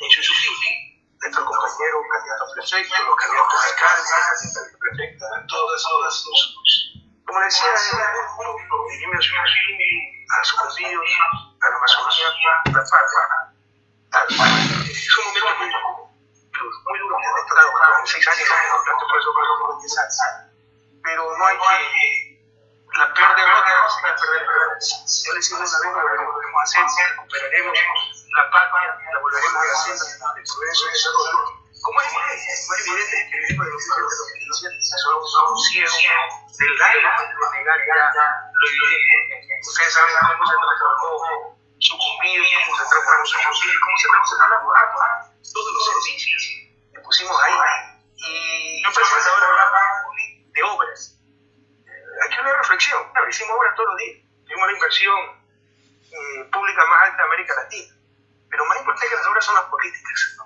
en su nuestro compañero candidato a los candidatos a alcaldes, candidatos a prefecto, todas, todas, como decía, a a. Es un momento muy duro, muy duro, he estado años, por eso, por eso, por eso, pero no hay que la peor derrota es la. Yo una vez, recuperaremos la patria, la volveremos a hacer, el progreso y desarrollo. Como es evidente, es evidente que el de los de los iniciantes son ciegos del aire de negar ya lo evidente. Ustedes saben cómo se transformó sucumbir, cómo se transformó sucumbir, cómo se transformó la todos los servicios que pusimos ahí. Y yo presento ahora de obras hay que una reflexión. hicimos obras todos los días. Tuvimos la inversión eh, pública más alta de América Latina. Pero más importante que las obras son las políticas.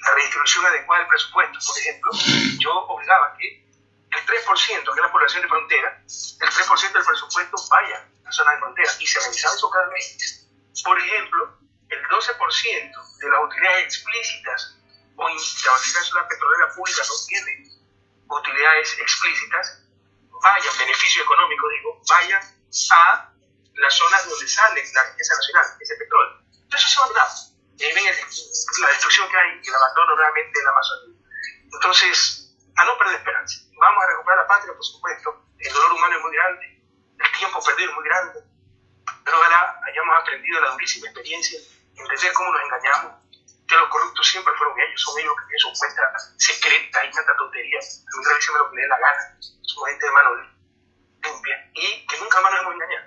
La redistribución adecuada del presupuesto, por ejemplo. Yo obligaba que el 3%, que es la población de frontera, el 3% del presupuesto vaya a la zona de frontera. Y se realizaba eso cada mes. Por ejemplo, el 12% de las utilidades explícitas o la la petrolera pública no tiene utilidades explícitas, vaya, beneficio económico, digo, vaya a las zonas donde sale la riqueza nacional, ese petróleo. Entonces eso va Y ahí ven la destrucción que hay, el abandono realmente de la Amazonía. Entonces, a no perder esperanza. Vamos a recuperar la patria, por supuesto. El dolor humano es muy grande, el tiempo perdido es muy grande. Pero ojalá hayamos aprendido la durísima experiencia, entender cómo nos engañamos, que los corruptos siempre fueron ellos, son ellos que tienen su cuenta secreta y tanta tontería. A mí me lo que la gana su gente de mano limpia y que nunca más nos hemos engañado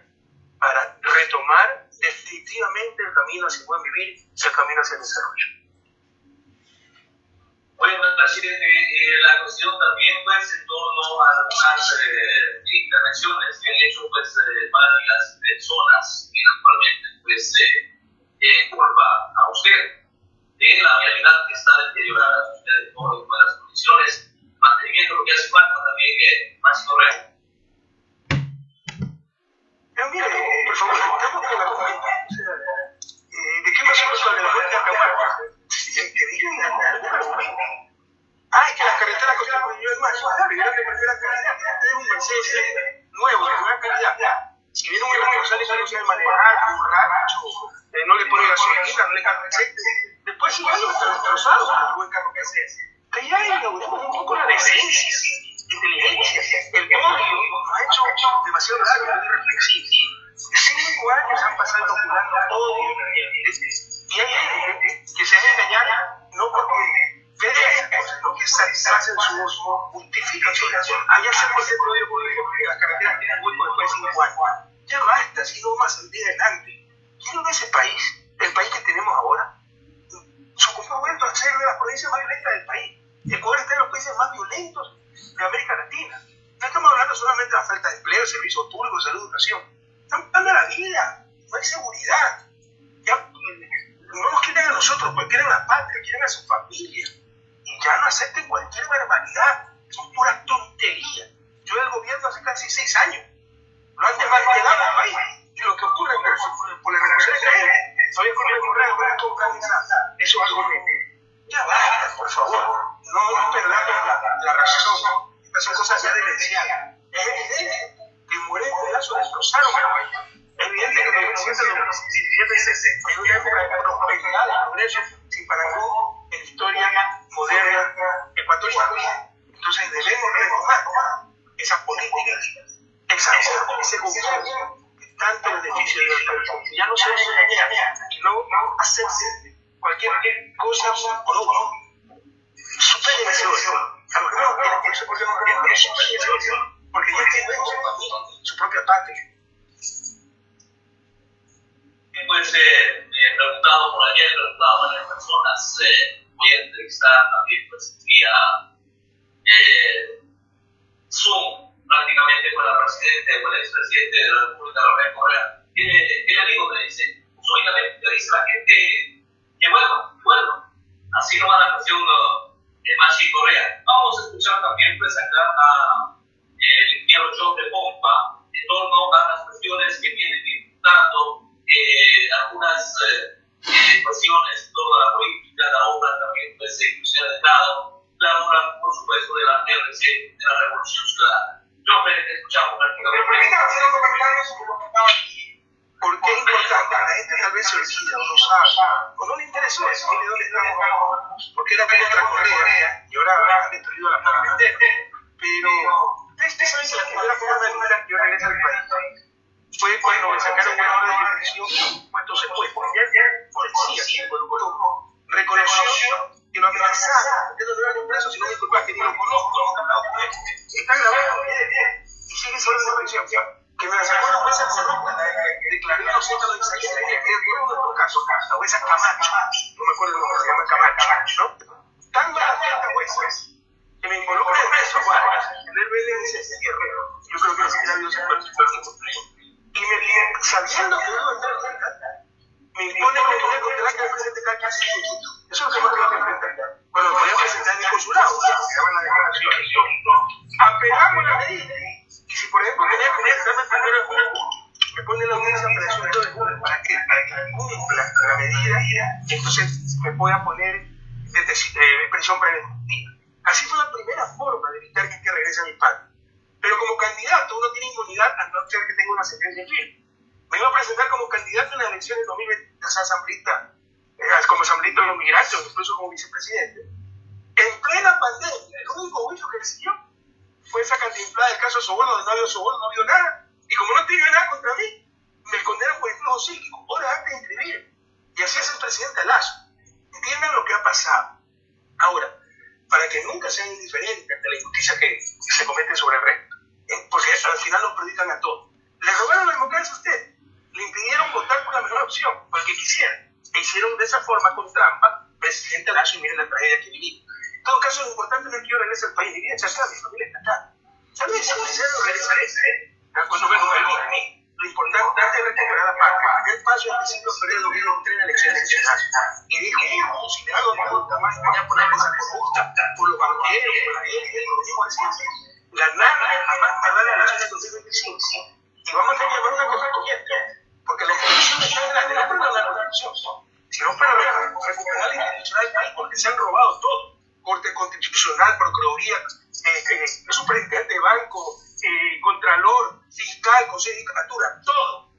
para retomar definitivamente el camino hacia el buen vivir, el camino hacia el desarrollo. Bueno, presidente, eh, la cuestión también pues en torno a algunas eh, intervenciones que han hecho pues eh, varias personas que naturalmente pues eh, culpa a usted de la realidad que está deteriorada usted por buenas condiciones mantenimiento lo que hace falta también más correcto. Pero mire, por algunas eh, situaciones, toda la política, la obra también pues, se de Estado, la obra, por supuesto, de la RC Constitucional, Procuraduría, eh, eh, Superintendente de Banco, eh, Contralor, Fiscal, Consejo de Judicatura, todo.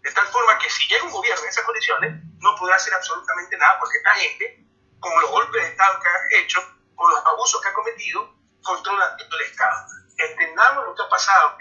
De tal forma que si llega un gobierno en esas condiciones, no podrá hacer absolutamente nada porque esta gente, con los golpes de Estado que ha hecho, con los abusos que ha cometido, controla todo el Estado. Entendamos lo que ha pasado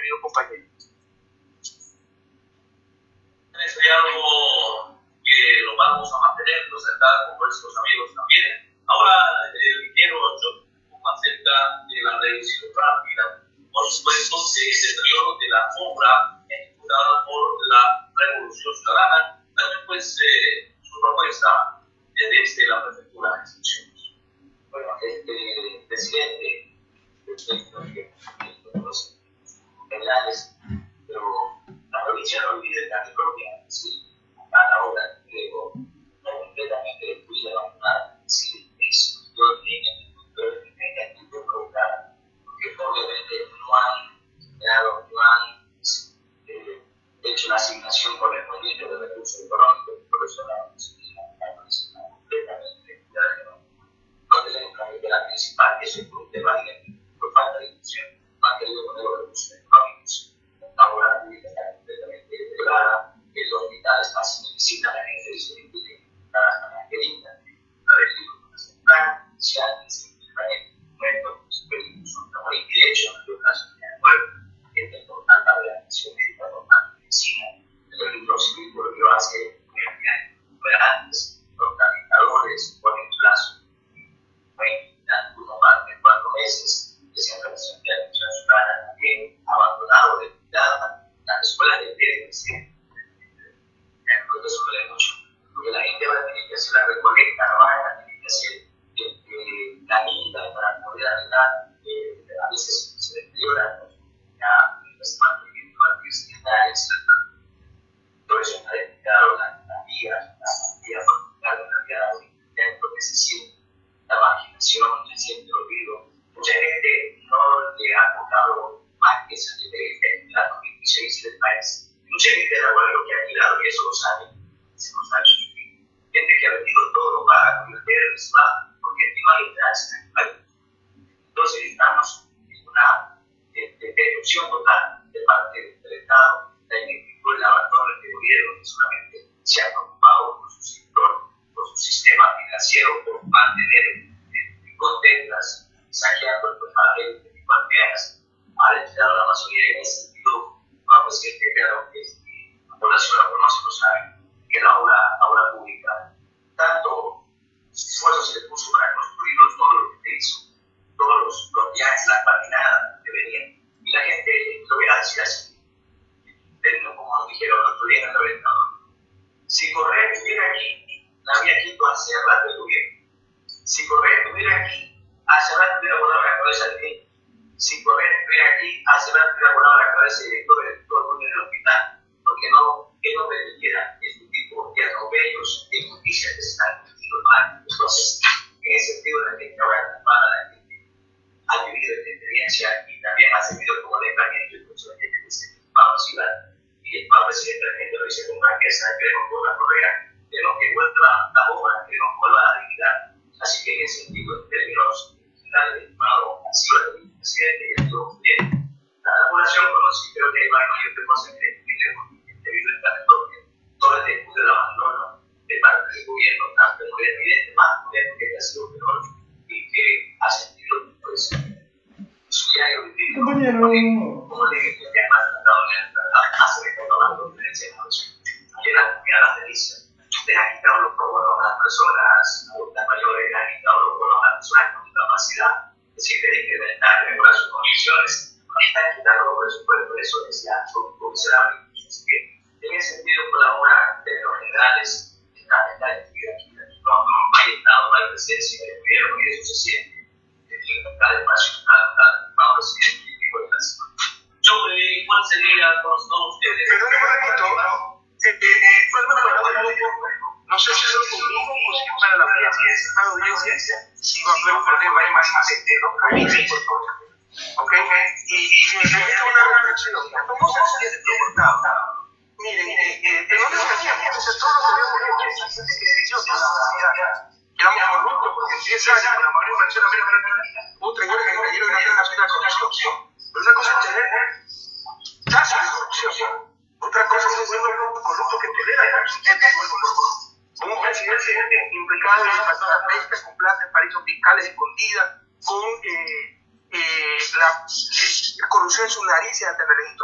del país. Mucha gente de la lo que ha llegado, y eso lo sabe, se nos ha hecho Gente que ha vendido todo para convertir el Islam, porque encima le traes en el. Entonces estamos en una destrucción total de parte del Estado, la ineptitud, el abandono del este gobierno, que solamente se ha preocupado por su sector, por su sistema financiero, por mantener eh, contentas, saqueando a la gente, a la mayoría de las a decir que claro que la población no se lo sabe, que la obra, obra pública, tanto esfuerzo se le puso para construirlo, todo lo que hizo, todos los, los viajes, las patinadas que venían, y la gente lo viera decir así, como nos dijeron los otro día el si Correa estuviera aquí, la había quito hace rato estuviera. Si Correa estuviera aquí, hace rato hubiera volado la cabeza de él. Si Correa estuviera aquí, hace hubiera volado la cabeza del director todo en el hospital, porque no, que no permitiera este tipo de atropellos de justicia que se están cometiendo mal. Entonces, en ese sentido, la gente ahora para la gente ha vivido esta experiencia y también ha servido como alejamiento y mucha gente que se vamos a ir y el Papa presidente argentino dice con franqueza queremos por la Correa, queremos que vuelva la obra, queremos que vuelva la dignidad. Así que en ese sentido, en términos generales, estimado, ha sido el presidente y bien. La, población conoce, creo que hay más mayor de que debido todo el del abandono de parte del gobierno, tanto el gobierno evidente, más el gobierno que ha sido peor y que ha sentido pues, su diario vivir. Como le dije, el hace que de que las comunidades delicias le han quitado los bonos a las personas adultas mayores, le han quitado los bonos a las personas con discapacidad, es de incrementar y mejorar sus condiciones, están quitando los presupuestos, eso miserables. Así que, en ese sentido, colabora en términos generales, está, está actividad aquí, no, hay Estado, no hay presencia del gobierno, y eso se siente sobre cuál sería con ustedes. Perdón, un ratito. Eh, eh, no sé si es conmigo o si para la audiencia, para si va a haber un problema más por. Y, me una reflexión. ¿Cómo se comportado? Miren, eh, eh, tenemos que hacer todo lo que habíamos hecho, que se hizo toda la sociedad. Quedamos corruptos porque en 10 años, la mayoría de la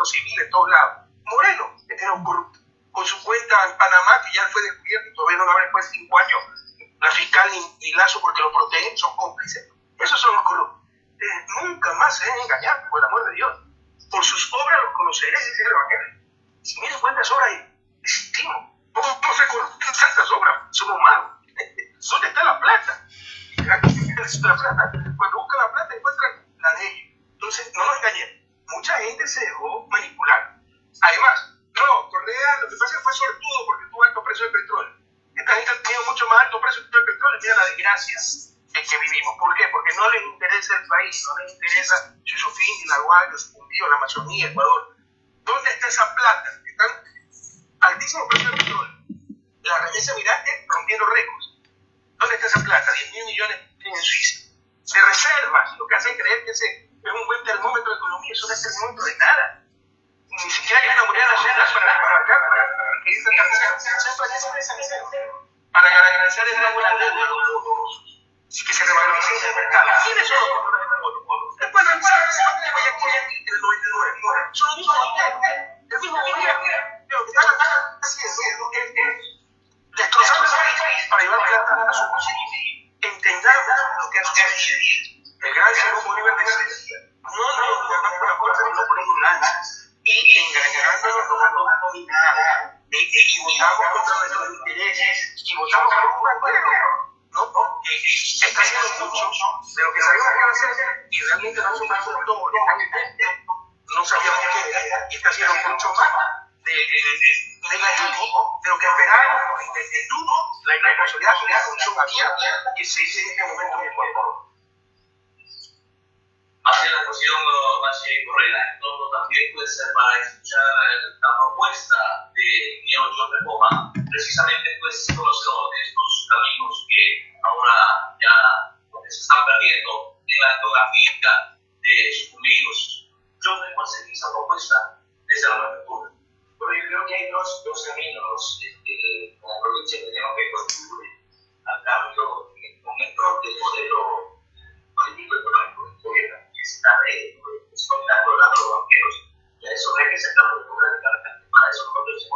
civil en todos lados. Sucumbío, la Amazonía, Ecuador. ¿Dónde está esa plata? Están altísimos precios de petróleo. La remesa mirante rompiendo récords. ¿Dónde está esa plata? 10 mil millones en Suiza. De reservas, lo que hacen creer que ese es un buen termómetro de economía, eso no es termómetro de nada. Ni siquiera hay una moneda nacional para, para, para, para, para, para garantizar el agua de la deuda que se revaloricen en el mercado. ¿Quiénes son los compradores de monopolio? Después revisar que vaya aquí el 99. Son los mismos el mismo gobierno. Lo que están haciendo es destrozando el país para llevar plata a su bolsillo. Entendamos lo que ha sucedido. El gran Simón Bolívar decía, no nos gobernamos por la fuerza, sino por ignorancia. Y engañándonos nos dominar. Y votamos contra nuestros intereses. Y votamos por un banquero. ¿no? Eh, está haciendo mucho de lo que sabíamos que iba a hacer y realmente no se pasó todo no sabíamos qué era y está haciendo mucho más de, de, negativo de lo que esperábamos y dudo la irresponsabilidad de la función abierta que se dice en este momento en el cuerpo. Hacia la cuestión Valle Correa, todo también puede ser para escuchar la propuesta de Neo Reforma, precisamente pues conocedor de estos caminos que ahora ya se están perdiendo en la geografía de sucumbidos. Yo ¿cuál sería esa propuesta desde la apertura? Bueno, yo creo que hay dos, dos caminos este, como provincia que tenemos que construir momento del modelo político económico que gobierna, que está explotando a los banqueros, y a eso representamos democráticamente para esos procesos.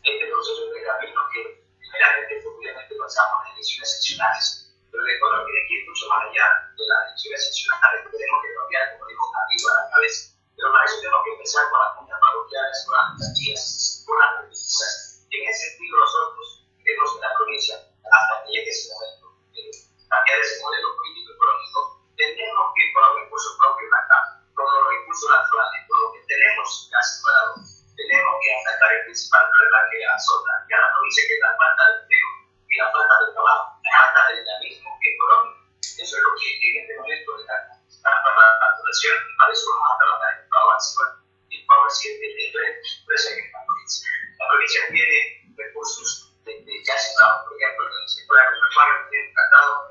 Este proceso de camino que generalmente obviamente pasamos en elecciones seccionales, pero de acuerdo que aquí mucho más allá de las elecciones seccionales, tenemos que cambiar, como digo, arriba a la cabeza. Pero para eso tenemos que empezar con las juntas parroquiales, con las alcaldías, con las prefecturas. En ese sentido, nosotros, que en la provincia, hasta que llegue ese momento, cambiar ese modelo político-económico, tenemos que ir con los recursos propios acá, con los recursos naturales, con lo que tenemos ya separado. Tenemos que atacar el principal problema que azota que a la provincia, que es la falta de empleo y la falta de trabajo, la falta de dinamismo económico. Eso es lo que en este momento está para la población y para eso vamos a trabajar en Power en Power 7, en la provincia. La provincia tiene recursos de, de ya separado, por ejemplo, en el sector agropecuario, tiene un tratado,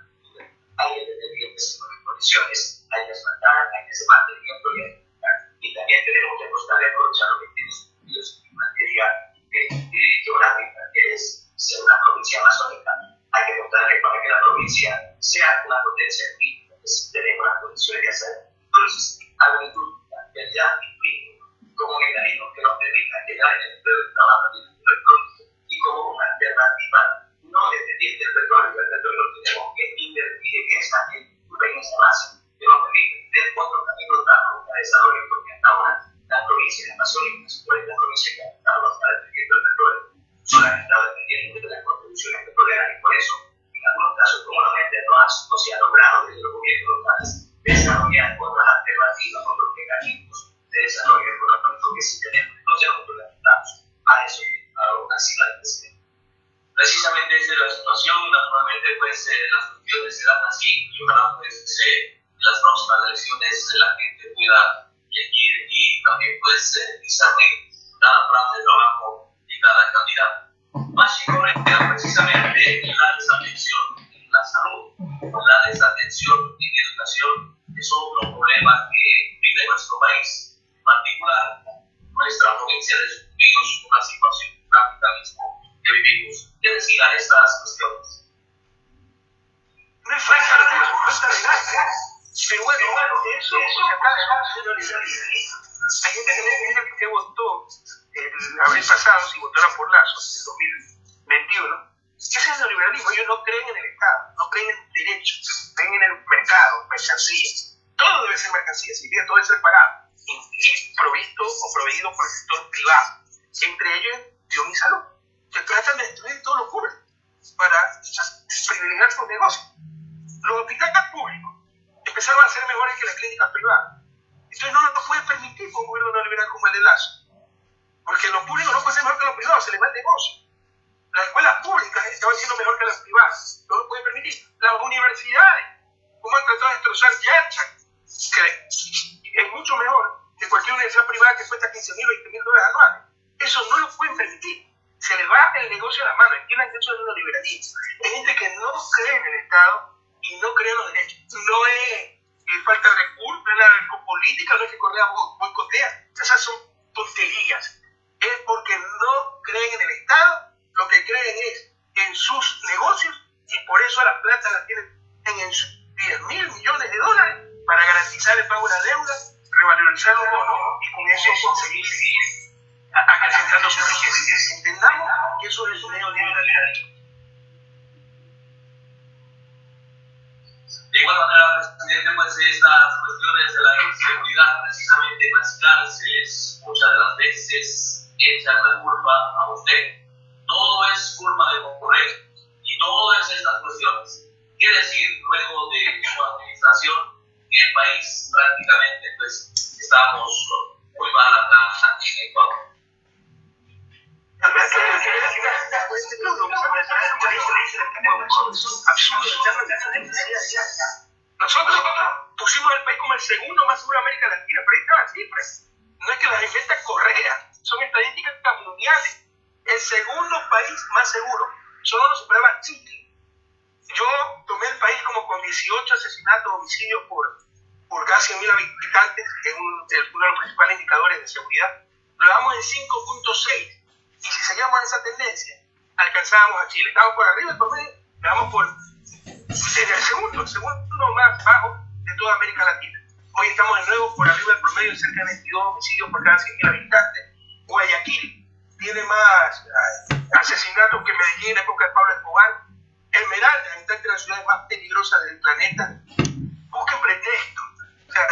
Hay que tener bien en condiciones, hay que asfaltar, hay que hacer mantenimiento y también tenemos que apostar a aprovechar lo que tiene en materia geográfica, que es ser una provincia amazónica. Hay que apostarle para que la provincia sea una potencia crítica, que tenemos las condiciones de hacer. Entonces, agricultura, realidad y como mecanismo que nos permita llegar en el empleo de trabajo y como una alternativa no dependiente del petróleo, el petróleo tenemos que invertir en esa en esa base que nos presidente, pues estas cuestiones de la inseguridad, precisamente en las cárceles, muchas de las veces echan la culpa a usted. Todo es culpa de Correa y todas estas cuestiones. ¿Qué decir luego de su administración que el país prácticamente pues estamos muy mal acá en Ecuador? Nosotros pusimos el país como el segundo más seguro de América Latina, pero ahí están las cifras. No es que las inventa Correa, son estadísticas mundiales. El segundo país más seguro, solo lo superaba Chile. Yo tomé el país como con 18 asesinatos, homicidios por, por gas 100.000 habitantes, que es uno de los principales indicadores de seguridad, lo damos en 5.6. Y si seguíamos esa tendencia, alcanzábamos a Chile. Estamos por arriba promedio, estamos por sería el segundo, el segundo más bajo de toda América Latina. Hoy estamos de nuevo por arriba del promedio, cerca de 22 homicidios por cada 100.000 habitantes. Guayaquil tiene más ah, asesinatos que Medellín en época de Pablo Escobar. Esmeralda está entre las ciudades más peligrosas del planeta. Busquen pretextos, o sea,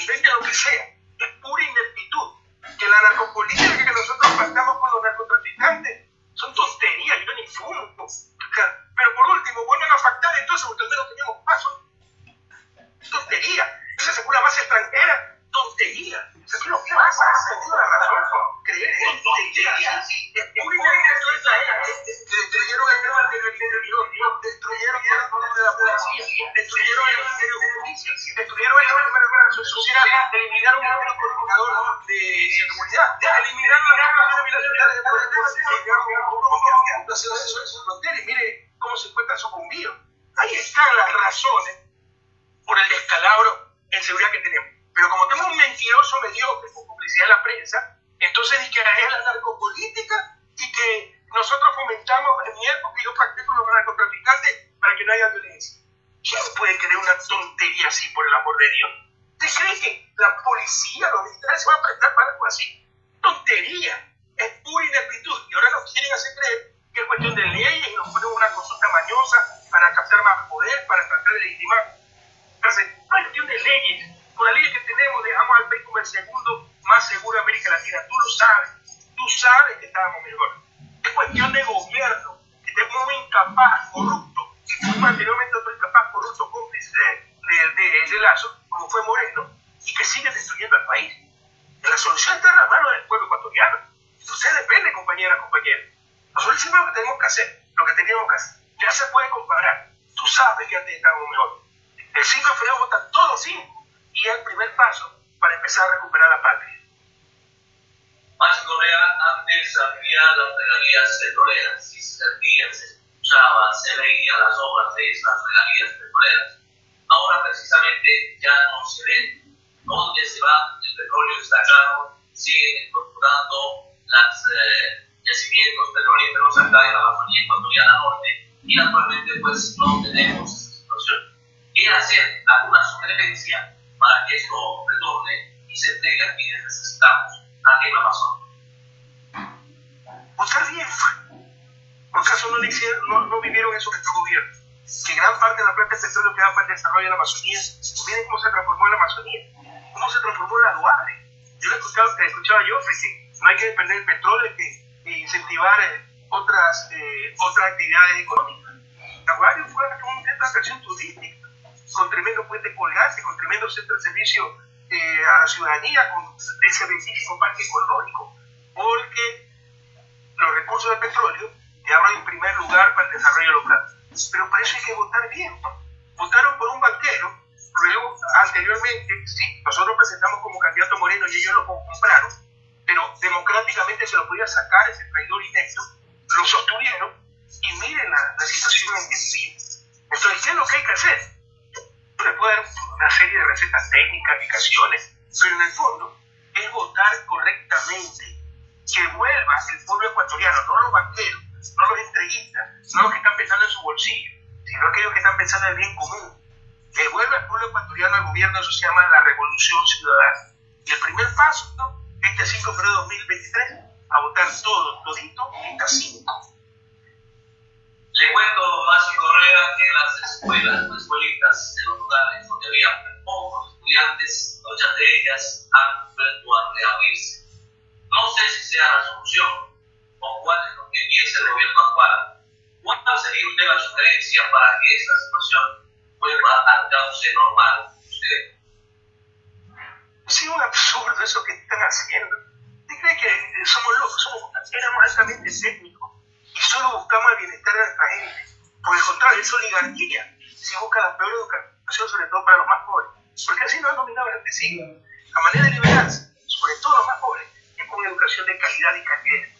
inventen lo que sea. Es pura ineptitud. Que la narcopolítica que nosotros pactamos con los narcotraficantes son tonterías, yo ni fumo. Pero por último, vuelven a pactar entonces porque al menos teníamos paso. Tontería. Esa es una base extranjera. Tontería. ¿Qué lo que pasa? Tengo la razón. Creer en tontería. Es muy Destruyeron el tema del interior, destruyeron el de la policía, destruyeron el Ministerio de Justicia, destruyeron el Ministerio de Sociedad, eliminaron el Ministerio Coordinador de Seguridad, eliminaron la Cámara Bilaterales de Poder, y mire cómo se encuentra sucumbido. Ahí están las razones por el descalabro en seguridad que tenemos. Pero como tenemos un mentiroso mediocre con publicidad en la prensa, entonces dice que es la narcopolítica y que nosotros fomentamos en mi época yo pacté con los narcotraficantes para que no haya violencia. ¿Quién puede creer una tontería así, por el amor de Dios? ¿Te creen que la policía, los militares se van a prestar para algo así? Tontería. Es pura ineptitud. Y ahora nos quieren hacer creer que es cuestión de leyes y nos ponen una consulta mañosa para captar más poder, para tratar de legitimar. Entonces, no es cuestión de leyes. Con la ley que tenemos dejamos al país como el segundo más seguro de América Latina. Tú lo sabes. Tú sabes que estábamos mejor es cuestión de gobierno, que tenemos un incapaz, corrupto, y fuimos anteriormente otro incapaz, corrupto, cómplice de, de, Lazo, como fue Moreno, y que sigue destruyendo al país. La solución está en las manos del pueblo ecuatoriano. Entonces depende, compañeras, compañeros. Nosotros hicimos lo que tenemos que hacer, lo que teníamos que hacer. Ya se puede comparar. Tú sabes que antes estábamos mejor. El 5 de febrero vota todos 5 y es el primer paso para empezar a recuperar la patria. Más Correa antes había las regalías petroleras, y se servía, se escuchaba, se leía las obras de esas regalías petroleras. Ahora precisamente ya no se ven dónde se va el petróleo está caro, siguen incorporando los eh, yacimientos petrolíferos acá en la Amazonía ecuatoriana norte y actualmente pues no tenemos esa situación. ¿Qué hacer? ¿Alguna sugerencia para que esto retorne y se entregue a quienes necesitamos? ¿A la pasó? Votar bien ¿Por acaso no, hicieron, no, no vivieron eso nuestro gobierno? Que gran parte de la planta de petróleo que da la Amazonía, miren cómo se transformó la Amazonía, cómo se transformó la Duarte. Yo le escuchaba, escuchaba yo que no hay que depender del petróleo, que incentivar eh, otras, eh, otras actividades económicas. La Duarte fue un centro de atracción turística, con tremendo puente colgante, con tremendo centro de servicio eh, a la ciudadanía, con ese bellísimo parque ecológico, porque los recursos de petróleo te abren en primer lugar para el desarrollo local. Pero para eso hay que votar bien. Votaron por un banquero, luego anteriormente, sí, nosotros presentamos como candidato Moreno y ellos lo compraron, pero democráticamente se lo podía sacar ese traidor inepto, lo sostuvieron y miren la, la situación en que vivimos. Entonces, ¿qué es lo que hay que hacer? le puedo dar una serie de recetas técnicas, aplicaciones, pero en el fondo es votar correctamente, que vuelva el pueblo ecuatoriano, no los banqueros, no los entreguistas, no los que están pensando en su bolsillo, sino aquellos que están pensando en el bien común. Que vuelva el pueblo ecuatoriano al gobierno, eso se llama la revolución ciudadana. Y el primer paso, ¿no? este 5 de febrero de 2023, a votar todo, todito, en casino. Le cuento más Correa que en las escuelitas, en los lugares donde había pocos estudiantes, muchas de ellas han vuelto a reabrirse. No sé si sea la solución o cuál es lo que piensa el gobierno actual. ¿Cuál sería usted la sugerencia para que esta situación vuelva al cauce normal? Usted? Es un absurdo eso que están haciendo. ¿Usted cree que somos locos? Somos, éramos altamente técnicos y solo buscamos el bienestar de nuestra gente. Por el contrario, es oligarquía. Se busca la peor educación, sobre todo para los más pobres. Porque así no han dominado este siglo. La manera de liberarse, sobre todo los más pobres, es con educación de calidad y calidad.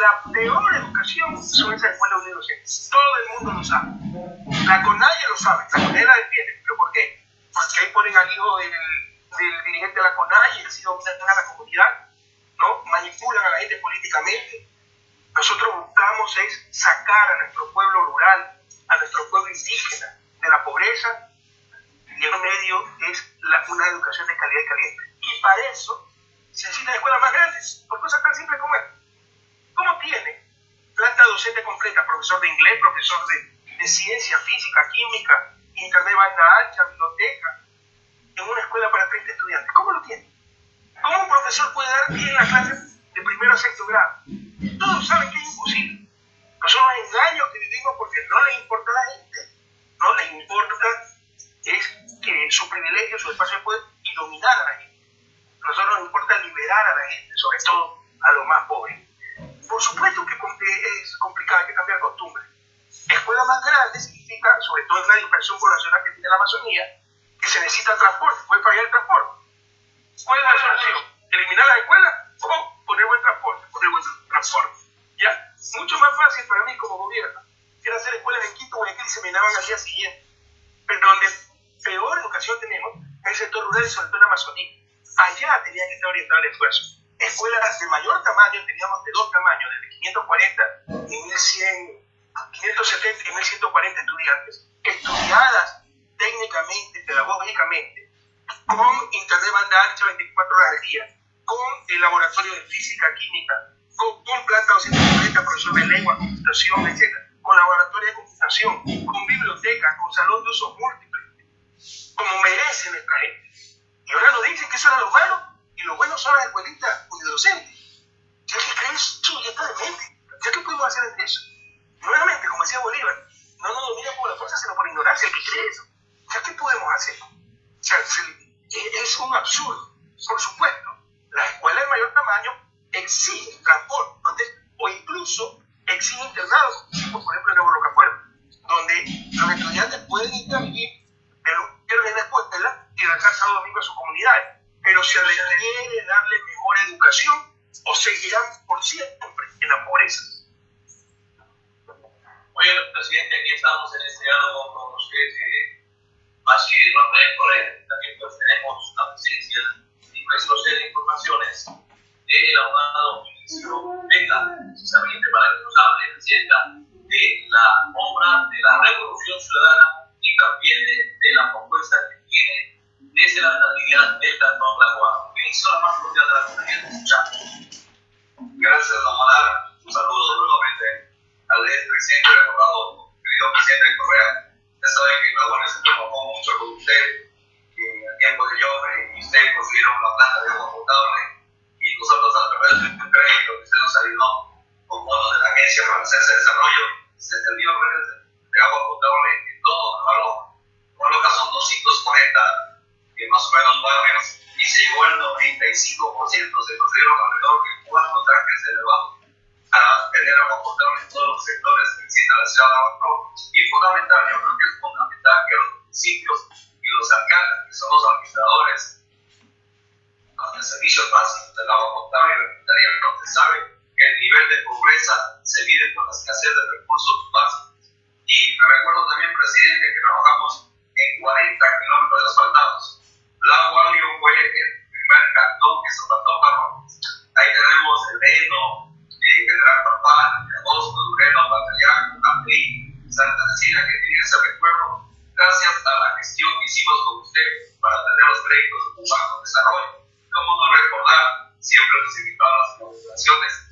La peor educación son esas escuelas universitarias. Todo el mundo lo sabe. La CONAIE lo sabe, la CONAIE la defiende. ¿Pero por qué? porque ahí ponen al hijo del, del dirigente de la CONAI y así dominan a la comunidad, ¿no? manipulan a la gente políticamente. Nosotros buscamos es sacar a nuestro pueblo rural, a nuestro pueblo indígena de la pobreza y el medio es una educación de calidad y caliente. Y para eso se necesitan escuelas más grandes, por cosas tan simples como esta. ¿Cómo tiene planta docente completa, profesor de inglés, profesor de, de ciencia, física, química, internet banda ancha, biblioteca, en una escuela para 30 estudiantes? ¿Cómo lo tiene? ¿Cómo un profesor puede dar bien la clase de primero a sexto grado? Todos saben que es imposible. Son los engaños que vivimos porque no le importa a la gente, no le importa es que su privilegio, su espacio de poder y dominar a la gente. Nosotros nos importa liberar a la gente, sobre todo a los más pobres. Por supuesto que es complicado, hay que cambiar costumbres. Escuela más grande significa, sobre todo en la dispersión poblacional que tiene la Amazonía, que se necesita transporte, puede pagar el transporte. ¿Cuál es la solución? ¿Eliminar la escuela o poner buen transporte? Poner buen transporte. Mucho más fácil para mí como gobierno era hacer escuelas en Quito, Guayaquil se minaban al día siguiente. Pero donde peor educación tenemos en el sector rural y sobre todo la Amazonía. Allá tenía que estar orientado el esfuerzo. Escuelas de mayor tamaño, teníamos de dos tamaños, desde 540 y 1100, 570 y 1140 estudiantes, estudiadas técnicamente, pedagógicamente, con internet banda ancha 24 horas al día, con el laboratorio de física, química, con, planta 240, profesor de lengua, computación, etc., con laboratorio de computación, con biblioteca, con salón de uso múltiple como merece nuestra gente. Y ahora nos dicen que eso era lo malo y lo bueno son las escuelitas unidocentes. Ya que creen eso ya está demente. ¿Ya qué podemos hacer ante eso? Nuevamente, como decía Bolívar, no nos domina por la fuerza, sino por ignorancia. ¿Qué cree eso? ¿Ya qué podemos hacer? O sea, es un absurdo. Por supuesto, las escuelas de mayor tamaño exigen transporte o incluso exigen internados, por ejemplo en Rocafuerte, donde los estudiantes pueden ir a vivir pierden la escuela y regresar sábado domingo a sus comunidades. Pero se les quiere darle mejor educación o seguirán por siempre en la pobreza. Oye, presidente, aquí estamos en este diálogo con usted, eh, Rafael Correa. También pues tenemos la presencia y pues usted informaciones del abogado Ministro Vega, precisamente para que nos hable, presidenta, de la obra de la Revolución Ciudadana y también de, de la propuesta que tiene desde la estabilidad del Cantón Lagoa. Ministro, la más cordial de la comunidad de escuchar. Gracias, don Manar. Un saludo nuevamente al presidente recordado, querido presidente Correa. Ya saben que Lagoa se trabajó mucho con usted en el tiempo de Joffre y usted construyeron una planta de agua potable y nosotros a través de crédito que usted nos ayudó con fondos de la Agencia Francesa de Desarrollo se entendió redes de agua potable todo, claro, coloca son 240, que más o menos barrios, y se llegó al 95%, se construyeron alrededor de cuatro tanques de elevado para tener agua potable en todos los sectores que necesita la ciudad de Abajo. Y fundamental, yo creo que es fundamental que los municipios y los alcaldes, que son los administradores de servicios básicos del agua potable, donde sabe que el nivel de pobreza se mide por la escasez de recursos básicos y me recuerdo también, presidente, que trabajamos en 40 kilómetros de asfaltados. La Guardia fue el primer cantón que se asfaltó para Ahí tenemos el Reno, eh, General Papá, Agosto, Dureno, Batallán, Abril, Santa Cecilia, que tienen ese recuerdo, gracias a la gestión que hicimos con usted para tener los créditos de un de desarrollo. ¿Cómo no recordar? Siempre nos invitaban a las inauguraciones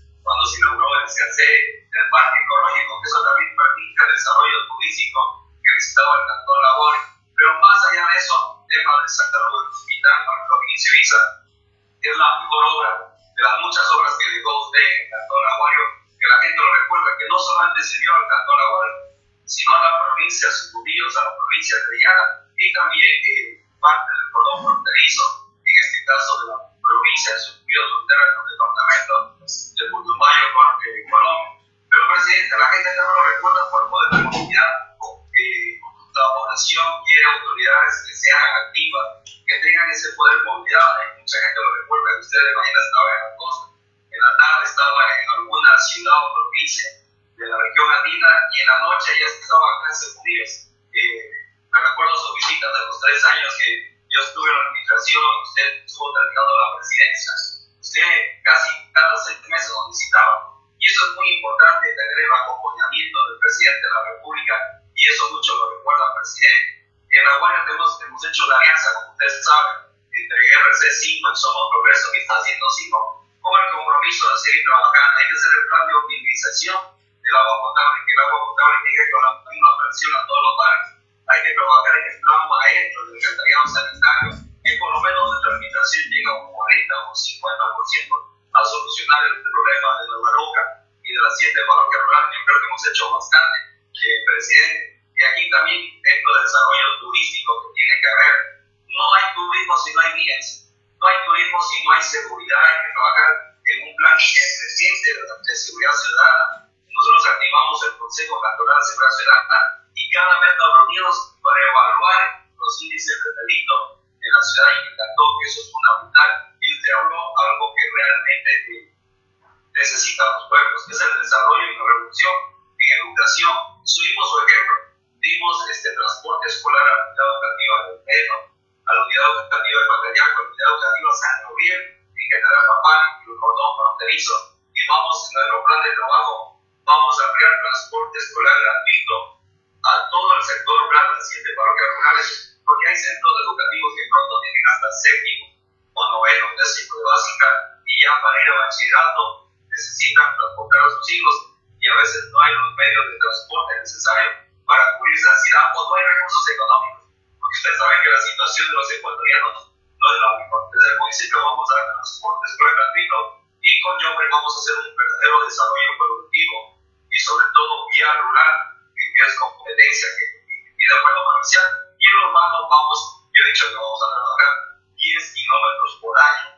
para ir a bachillerato necesitan transportar a sus hijos y a veces no hay los medios de transporte necesarios para cubrir esa ciudad o no hay recursos económicos. Porque ustedes saben que la situación de los ecuatorianos no es la única. Desde el municipio vamos a dar transporte escolar gratuito y con Yombre vamos a hacer un verdadero desarrollo productivo y sobre todo vía rural, que es competencia que tiene vuelo comercial. Y en manos vamos, yo he dicho que vamos a trabajar 10 kilómetros por año,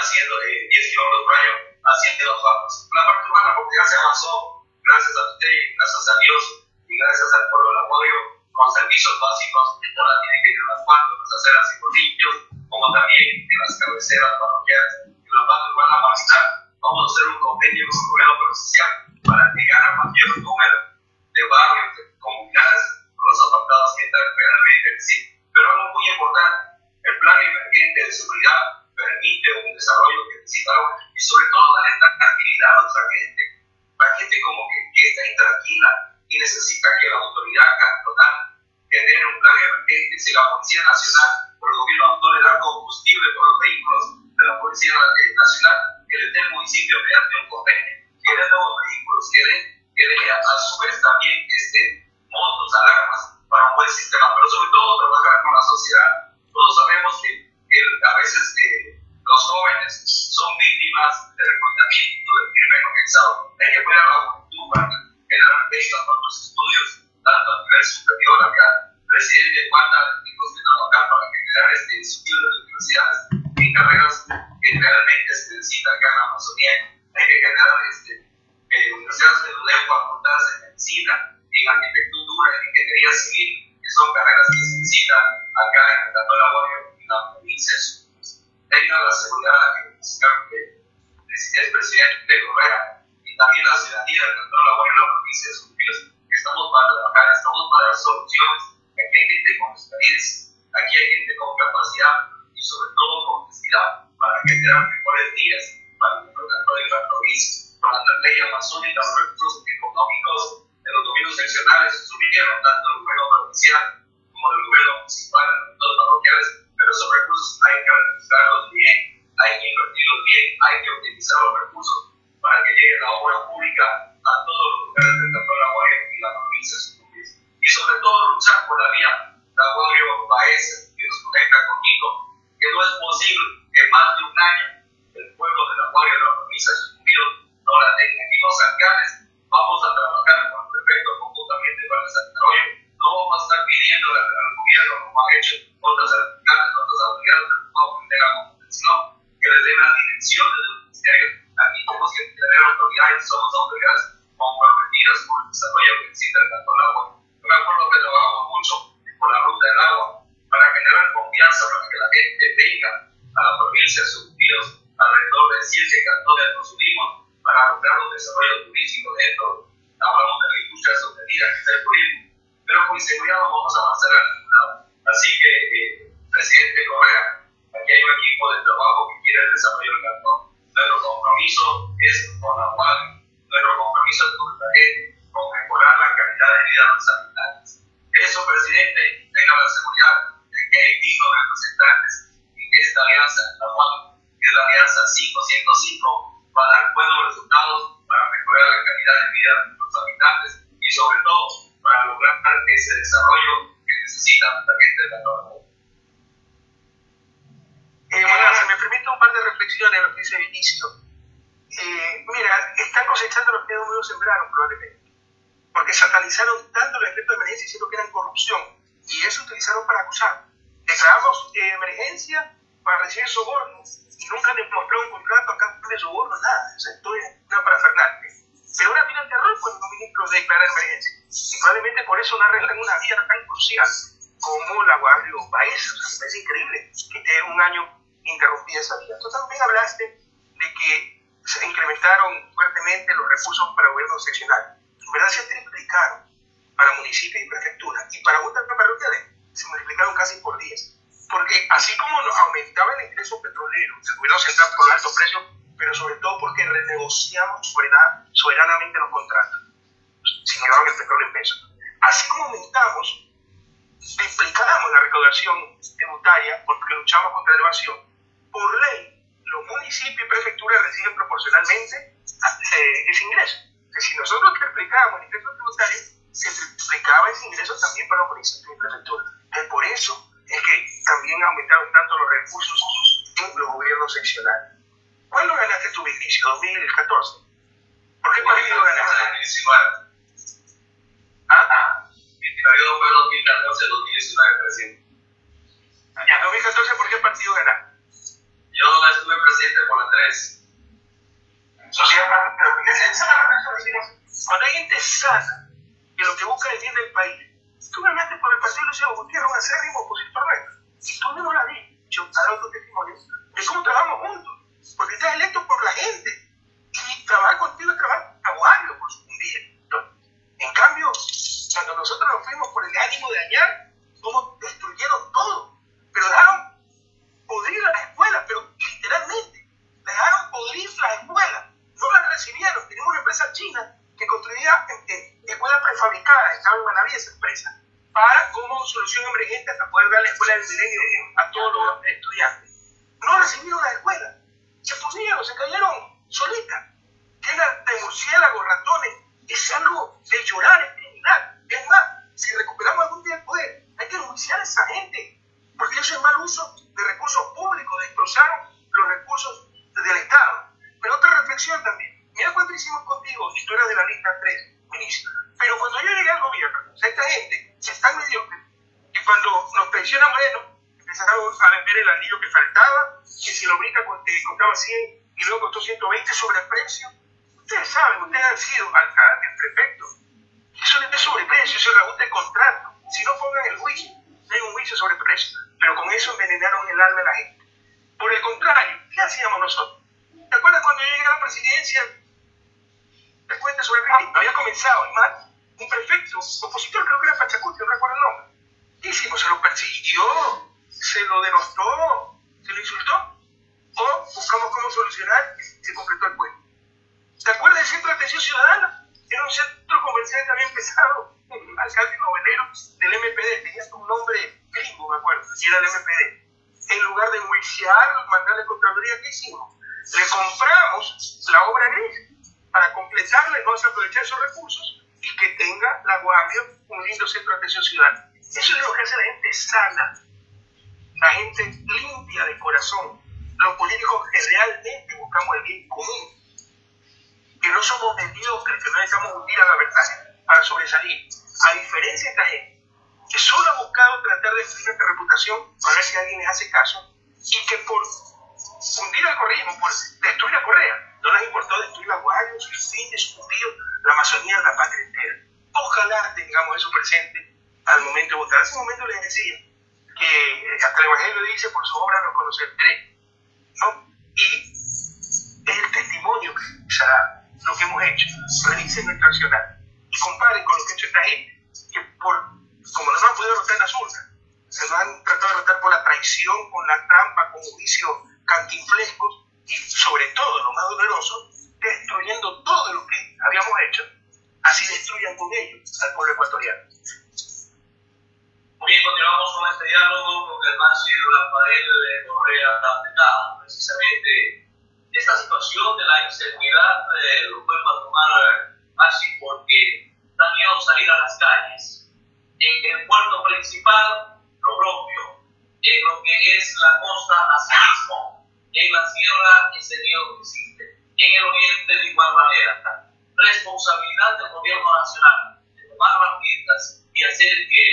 haciendo eh, 10 kilómetros por año haciendo los barcos. La parte urbana, porque ya se avanzó, gracias a usted, gracias a Dios y gracias al pueblo del apoyo, con servicios básicos, ahora tienen que ir en las partes, las aceras y bolillos, como también en las cabeceras parroquiales. En la parte urbana básica, vamos a hacer un convenio con el gobierno social para llegar a mayor número de barrios, de comunidades, con los apartados que están realmente en sí. Pero algo muy importante, el plan emergente de seguridad permite un desarrollo que necesitamos y sobre todo darle tranquilidad a nuestra gente. La gente como que, que está intranquila y necesita que la autoridad cantonal genere un plan emergente. Si la Policía Nacional por el gobierno no le da combustible por los vehículos de la Policía Nacional, que le dé el municipio mediante un convenio, que dé nuevos vehículos, que dé, que dé a, a su vez también este, motos, alarmas para un buen sistema, pero sobre todo trabajar con la sociedad. Todos sabemos que, que a veces eh, los jóvenes son víctimas de reclutamiento del crimen organizado. Hay que cuidar la juventud para generar becas para los estudios, tanto a nivel superior, acá, presidente Juana, tenemos que trabajar para generar este estudio de universidades en carreras que realmente se necesitan acá en la Amazonía. Hay que generar este, eh, universidades de LUDEO, facultades de medicina, en arquitectura, en ingeniería civil, que son carreras que se necesitan acá en Laborio y la provincia tenga la seguridad que el presidente de Correa y también la ciudadanía del Cantón Laborio y la provincia de que estamos para trabajar, estamos para dar soluciones. Aquí hay gente con experiencia, aquí hay gente con capacidad y sobre todo con necesidad para generar mejores días para el Cantón de la provincia, para la ley amazónica, los recursos económicos de los gobiernos seccionales subieron tanto el gobierno provincial como el gobierno municipal, los parroquiales, pero esos recursos hay que administrarlos bien, hay que invertirlos bien, hay que optimizar los recursos tributaria porque luchamos contra la evasión, por ley, los municipios y prefecturas reciben proporcionalmente eh, ese ingreso. si nosotros triplicábamos el ingreso tributario, se triplicaba ese ingreso también para los municipios y prefecturas. Entonces, por eso es que también aumentaron tanto los recursos en los gobiernos seccionales. ¿Cuándo ganaste tu Vinicio? ¿2014? ¿Por qué partido ganaste? 2019. ¿Ah? Mi periodo fue 2014-2019, presidente. En 2014, ¿por qué partido ganaste? Yo estuve presidente por la 3. Sociedad pero esa es Cuando hay gente sana, que lo que busca es el bien del país, tú ganaste por el partido de Luciano Gutiérrez, un acérrimo opositor nuestro. Y tú mismo la dicho, dado tu testimonio, de cómo trabajamos juntos. Porque estás electo por la gente. Y trabajar contigo es trabajar a Wario por su bien. En cambio, cuando nosotros nos fuimos por el ánimo de dañar, cómo destruyeron todo. Pero dejaron podrir las escuelas, pero literalmente, dejaron podrir las escuelas. No las recibieron. Tenemos una empresa china que construía eh, escuelas prefabricadas, estaba en Manaví esa empresa, para como solución emergente hasta poder dar la escuela del milenio a todos los estudiantes. No recibieron las escuelas. Se pusieron, se cayeron solitas. Llenas de murciélagos, ratones. Es algo de llorar, es criminal. Es más, si recuperamos algún día el poder, hay que denunciar a esa gente. Porque eso es mal uso de recursos públicos, destrozaron los recursos del Estado. Pero otra reflexión también. Mira cuánto hicimos contigo, y tú de la lista 3, ministro. Pero cuando yo llegué al gobierno, esta gente es tan mediocre que cuando nos pensiona Moreno, empezaron a vender el anillo que faltaba, que si lo brinca costaba 100 y luego costó 120 sobre el precio. Ustedes saben, ustedes han sido alcaldes, prefectos. Eso no es sobreprecio, eso es de contrato. Si no pongan el juicio, no hay un juicio sobre precio. Pero con eso envenenaron el alma de la gente. Por el contrario, ¿qué hacíamos nosotros? ¿Te acuerdas cuando yo llegué a la presidencia? Te cuento sobre el había comenzado, y más, un prefecto, opositor, creo que era Pachacuti, no recuerdo el nombre. ¿Qué hicimos? Se lo persiguió, se lo denostó, se lo insultó. O buscamos cómo solucionar y se completó el pueblo. ¿Te acuerdas del Centro de Atención Ciudadana? Era un centro comercial que había empezado un alcalde novelero del MPD, tenía un nombre gringo, me acuerdo, y era el MPD. En lugar de enjuiciar, mandarle contraloría, ¿qué hicimos? Le compramos la obra gris para completarla y a aprovechar esos recursos y que tenga la Guardia un lindo centro de atención ciudadana. Eso es lo que hace la gente sana, la gente limpia de corazón, los políticos que realmente buscamos el bien común que no somos mediocres, que no necesitamos hundir a la verdad para sobresalir. A diferencia de esta gente, que solo ha buscado tratar de destruir nuestra reputación para ver si alguien les hace caso, y que por hundir al correísmo, por destruir a Correa, no les importó destruir la Guardia, sus fines, sus cumplidos, la Amazonía, la patria entera. Ojalá tengamos eso presente al momento de votar. Hace un momento les decía que hasta el Evangelio dice, por su obra los conoceré. ¿no? Y es el testimonio que se ha dado lo que hemos hecho, revisen nuestra accionar y comparen con lo que ha hecho esta gente, que por, como no nos han podido rotar en las urnas, se nos han tratado de rotar por la traición, con la trampa, con juicios cantinflescos y sobre todo, lo más doloroso, destruyendo todo lo que habíamos hecho, así destruyan con ellos al pueblo ecuatoriano. Muy bien, continuamos con este diálogo con Germán Silva, Rafael eh, Correa Tapetado, precisamente esta situación de la inseguridad eh, lo vuelva a tomar eh, así porque da miedo salir a las calles. En el puerto principal, lo propio, en lo que es la costa hacia mismo, en la sierra ese miedo existe, en el oriente de igual manera. Responsabilidad del gobierno nacional de tomar las medidas y hacer que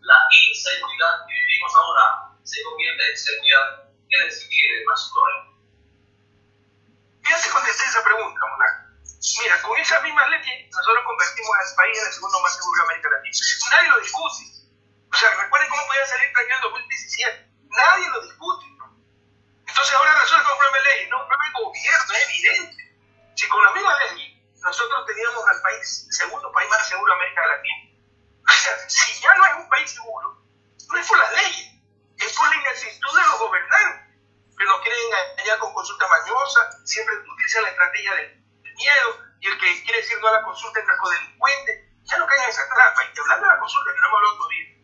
la inseguridad que vivimos ahora se convierta en seguridad que decir más problemas. ¿Qué hace contestar esa pregunta, Monaco? Mira, con esas mismas leyes nosotros convertimos al país en el segundo más seguro de América Latina. Nadie lo discute. O sea, recuerden cómo podía salir tan en 2017. Nadie lo discute. Entonces ahora resulta que un problema de ley, no un problema de gobierno, es evidente. Si con la misma ley nosotros teníamos al país, el segundo país más seguro de América Latina. O sea, si ya no es un país seguro, no es por las leyes, es por la inactitud de los gobernantes que nos quieren engañar con consulta mañosa, siempre utilizan la estrategia del miedo y el que quiere decir no a la consulta es narcodelincuente. Ya no caigan en esa trampa. Y hablando de la consulta, que no hemos hablado todavía,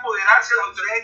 apoderarse la autoridad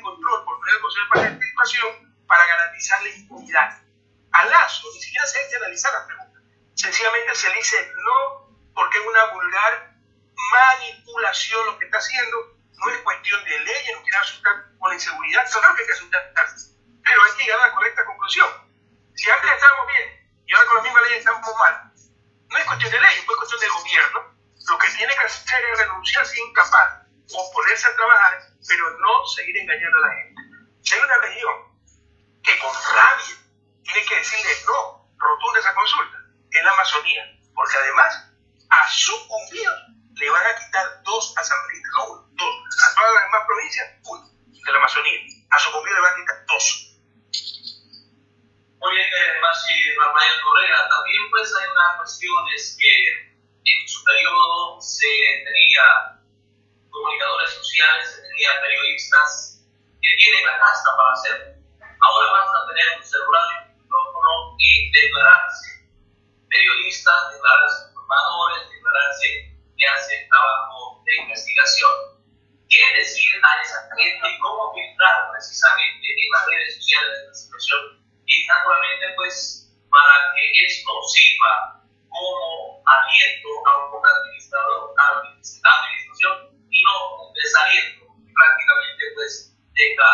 prácticamente pues deja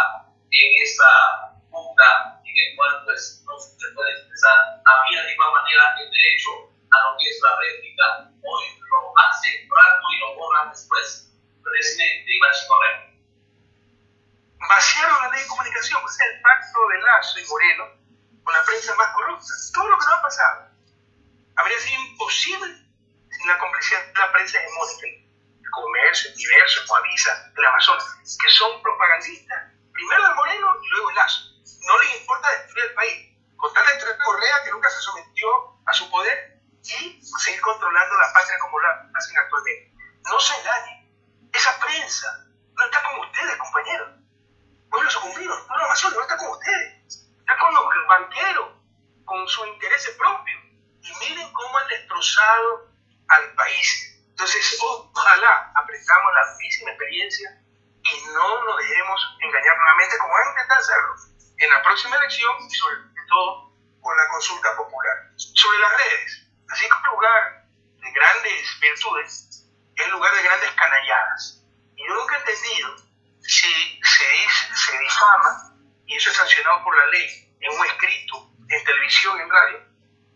en esa punta en el cual pues no se puede expresar había de igual manera el derecho a lo que es la réplica hoy lo hace rato y lo borra después presidente Iván Correa. Vaciaron la ley de comunicación pues el pacto de Lazo y Moreno con la prensa más corrupta. Todo lo que nos ha pasado habría sido imposible sin la complicidad de la prensa hegemónica Comercio, Diverso, Coavisa, el Amazonas, que son propagandistas, primero el Moreno y luego el Lazo. No les importa destruir el país, con tal Correa que nunca se sometió a su poder y seguir controlando la patria como la hacen actualmente. No se engañen, esa prensa no está con ustedes, compañeros. Bueno, sucumbidos, no, el Amazonas no está con ustedes, está con los banqueros, con sus intereses propios. Y miren cómo han destrozado al país entonces, ojalá aprendamos la misma experiencia y no nos dejemos engañar nuevamente como van a intentar hacerlo en la próxima elección y sobre todo con la consulta popular. Sobre las redes, así como lugar de grandes virtudes, es lugar de grandes canalladas. Y yo nunca he entendido si se, se difama, y eso es sancionado por la ley, en un escrito, en televisión, en radio,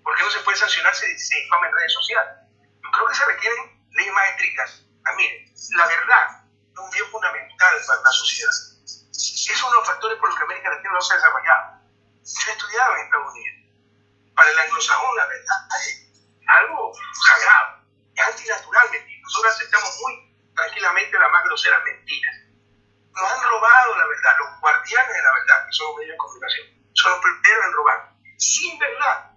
¿por qué no se puede sancionar si se difama en redes sociales? Yo creo que se requieren leyes más estrictas. Ah, la verdad es un bien fundamental para la sociedad. Es uno de los factores por los que América Latina no se ha desarrollado. Yo he estudiado en Estados Unidos. Para el anglosajón, la verdad es algo sagrado, es antinatural mentir. Nosotros aceptamos muy tranquilamente las más groseras mentiras. Nos han robado la verdad, los guardianes de la verdad, que son los medios de comunicación, son los primeros en robar. Sin verdad,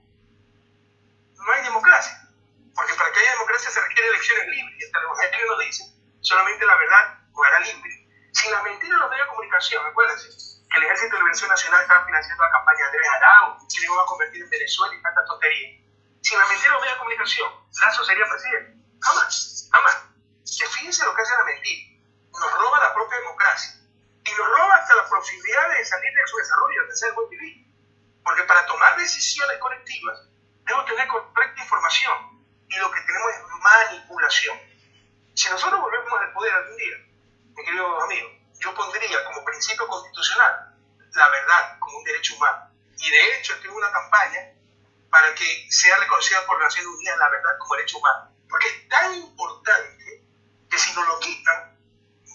no hay democracia. Porque para que haya democracia se requieren elecciones libres. Hasta el Evangelio nos dice, solamente la verdad jugará libre. Sin las mentiras de los medios de comunicación, acuérdense que el Ejército de Liberación Nacional estaba financiando la campaña de Andrés Arauz, que iban a convertir en Venezuela y tanta tontería. Sin la mentira de los medios de comunicación, Lazo sería presidente. Jamás, jamás. Fíjense lo que hace la mentira. Nos roba la propia democracia. Y nos roba hasta la posibilidad de salir de su desarrollo, de ser buen vivir. Porque para tomar decisiones colectivas, debemos tener correcta información y lo que tenemos es manipulación. Si nosotros volvemos al poder algún día, mi querido amigo, yo pondría como principio constitucional la verdad como un derecho humano. Y de hecho tengo una campaña para que sea reconocida por Naciones Unidas la verdad como derecho humano. Porque es tan importante que si nos lo quitan,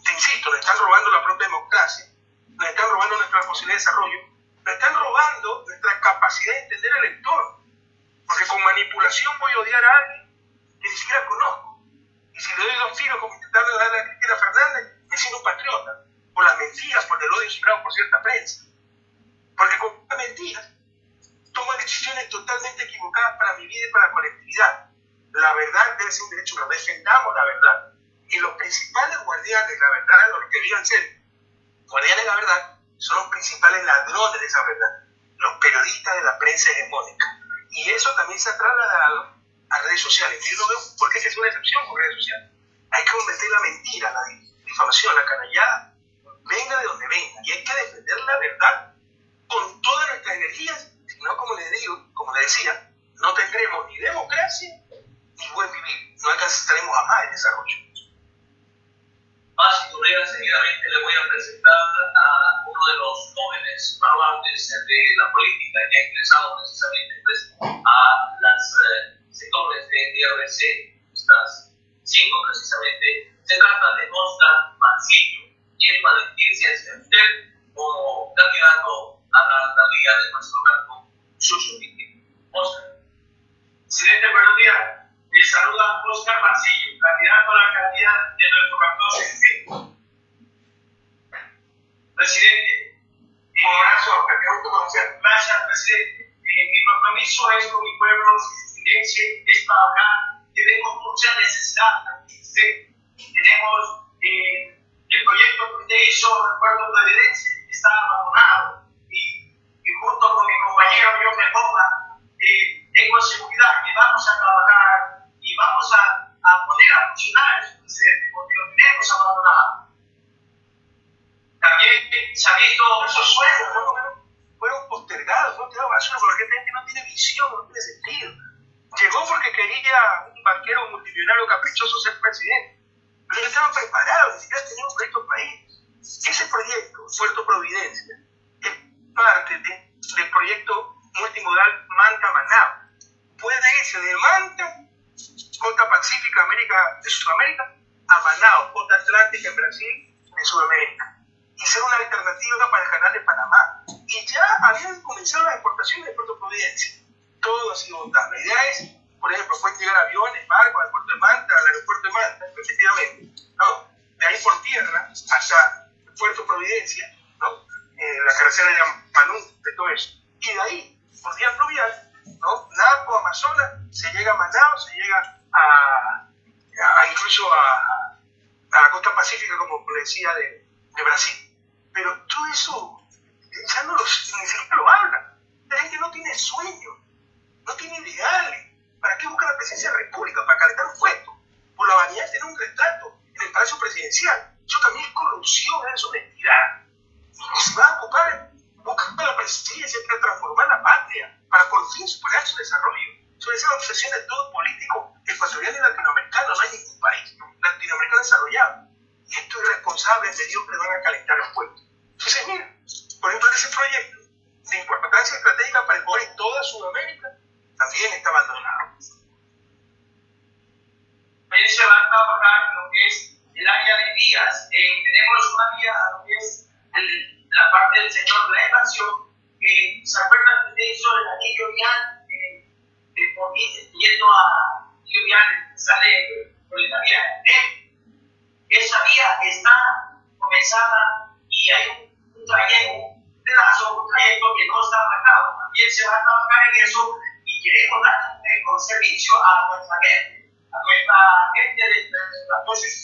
te insisto, nos están robando la propia democracia, nos están robando nuestra posibilidad de desarrollo, nos están robando nuestra capacidad de entender el entorno. Porque con manipulación voy a odiar a alguien ni siquiera conozco. Y si le doy dos tiros como intentando darle a Cristina Fernández, me siento un patriota. Por las mentiras, por el odio sembrado por cierta prensa. Porque con mentiras tomo decisiones totalmente equivocadas para mi vida y para la colectividad. La verdad debe ser un derecho, pero defendamos la verdad. Y los principales guardianes de la verdad, los que debían ser guardianes de la verdad, son los principales ladrones de esa verdad, los periodistas de la prensa hegemónica. Y eso también se ha trasladado a redes sociales. Yo no veo por qué es una excepción con redes sociales. Hay que convertir la mentira, la difamación, la canallada, venga de donde venga. Y hay que defender la verdad. con todas nuestras energías, si no, como les digo, como les decía, no tendremos ni democracia ni buen vivir, no alcanzaremos jamás el desarrollo. Más y seguidamente le voy a presentar a uno de los jóvenes baluartes de la política que ha ingresado precisamente pues, a los eh, sectores de DRC, estas cinco precisamente. Se trata de Oscar Mancillo, quien va a dirigirse a usted como candidato a la alcaldía de nuestro campo, Chuchuquiti. Oscar. Presidente, buenos días. Le saluda Oscar Mancillo, candidato a la alcaldía de nuestro cantón Presidente, un abrazo, que Gracias, presidente. Eh, mi compromiso es con mi pueblo, es trabajar. Tenemos mucha necesidad. Tenemos eh, el proyecto que usted hizo en el puerto de Evidencia, está abandonado. Y, y junto con mi compañero John Mendoza, eh, tengo seguridad que vamos a trabajar y vamos a, a poner a funcionar presidente, porque lo tenemos abandonado. También se ha visto esos sueños, fueron, fueron postergados, fueron tirados basura, porque la gente no tiene visión, no tiene sentido. Llegó porque quería un banquero multimillonario caprichoso ser presidente, pero no estaban preparados, ni siquiera tenían un proyecto país. Ese proyecto, Puerto Providencia, es parte de, del proyecto multimodal Manta-Manao. Puede irse de Manta costa pacífica América, de Sudamérica a Manao, costa atlántica en Brasil, de Sudamérica, y ser una alternativa para el canal de Panamá. Y ya habían comenzado las exportaciones de Puerto Providencia. Todo ha sido votado. La idea es, por ejemplo, pueden llegar aviones, barcos al puerto de Manta, al aeropuerto de Manta, efectivamente, ¿no? de ahí por tierra hasta Puerto Providencia, ¿no? Eh, la carretera de Manú, de todo eso. Y de ahí, por vía fluvial, ¿no? Napo, Amazonas, se llega a Manao, se llega a, a incluso a, a, la costa pacífica, como decía, de, de, Brasil. Pero todo eso ya no lo, ni siquiera lo habla. La gente no tiene sueño, no tiene ideales. ¿Para qué busca la presidencia de la República? Para calentar un puesto. Por la vanidad de tener un retrato en el Palacio Presidencial. Eso también es corrupción, es honestidad. Y se va a ocupar, busca la presidencia para transformar la patria, para por fin superar su desarrollo sobre esa obsesión de todo político ecuatoriano y latinoamericano. No hay ningún país latinoamericano desarrollado. Y estos irresponsables de Dios le van a calentar los pueblos. Entonces, mira, por ejemplo, ese proyecto de importancia estratégica para el poder en toda Sudamérica también está abandonado. También se va a trabajar lo que es el área de vías. Eh, tenemos una vía, lo que es el, la parte del sector de la expansión, que se acuerdan que usted hizo el anillo vial yendo a Lluvian, sale por la vía Esa vía está comenzada y hay un trayecto, un pedazo, un trayecto que no está marcado. También se va a trabajar en eso y queremos dar un servicio a nuestra gente, a nuestra gente de nuestro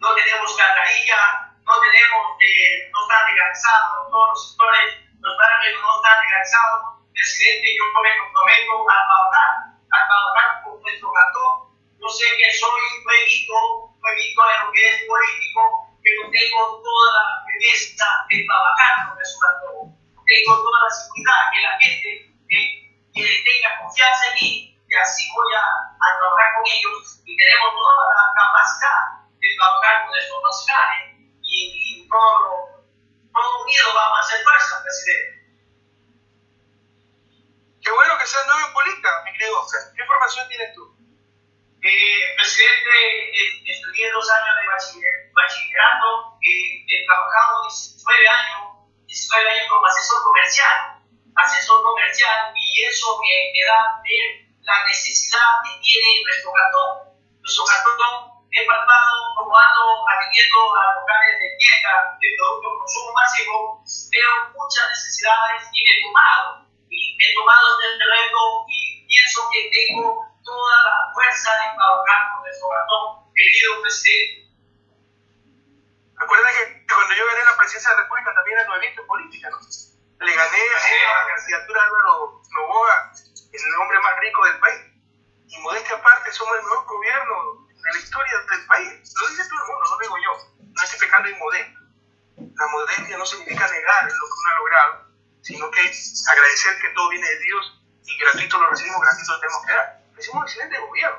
No tenemos cargarilla, no tenemos, eh, no están legalizados todos los sectores, los barrios no están legalizados presidente, yo me comprometo a trabajar, a trabajar con nuestro cantón. Yo sé que soy nuevito, nuevito en lo que es político, pero tengo toda la firmeza de trabajar con nuestro cantón. Tengo toda la seguridad que la gente que tenga confianza en mí, y así voy a, a, trabajar con ellos y tenemos toda la capacidad de trabajar con nuestros nacionales y, y todo, todo unido vamos a hacer fuerza, presidente. Qué bueno que seas nuevo en política, mi querido. ¿Qué información tienes tú? Eh, presidente, eh, estudié dos años de bachiller, bachillerato, eh, he trabajado 19 años, 19 años como asesor comercial, asesor comercial, y eso me, me da ver la necesidad que tiene nuestro cantón. Nuestro cantón he palpado como ando atendiendo a locales de tienda, de productos de consumo masivo, veo muchas necesidades y me he tomado y he tomado este reto y pienso que tengo toda la fuerza de trabajar con nuestro ratón, querido presidente. Recuerden que cuando yo gané la presidencia de la República también era nuevito en política, ¿no? Le gané a la candidatura de Álvaro Novoa, el hombre más rico del país. Y modestia aparte, somos el mejor gobierno de la historia del país. Lo dice todo el mundo, no lo digo yo. No estoy pecando inmodesto. la modestia no significa negar lo que uno ha logrado, sino que agradecer que todo viene de Dios y gratuito lo recibimos, gratuito lo tenemos que dar. Hicimos un excelente gobierno.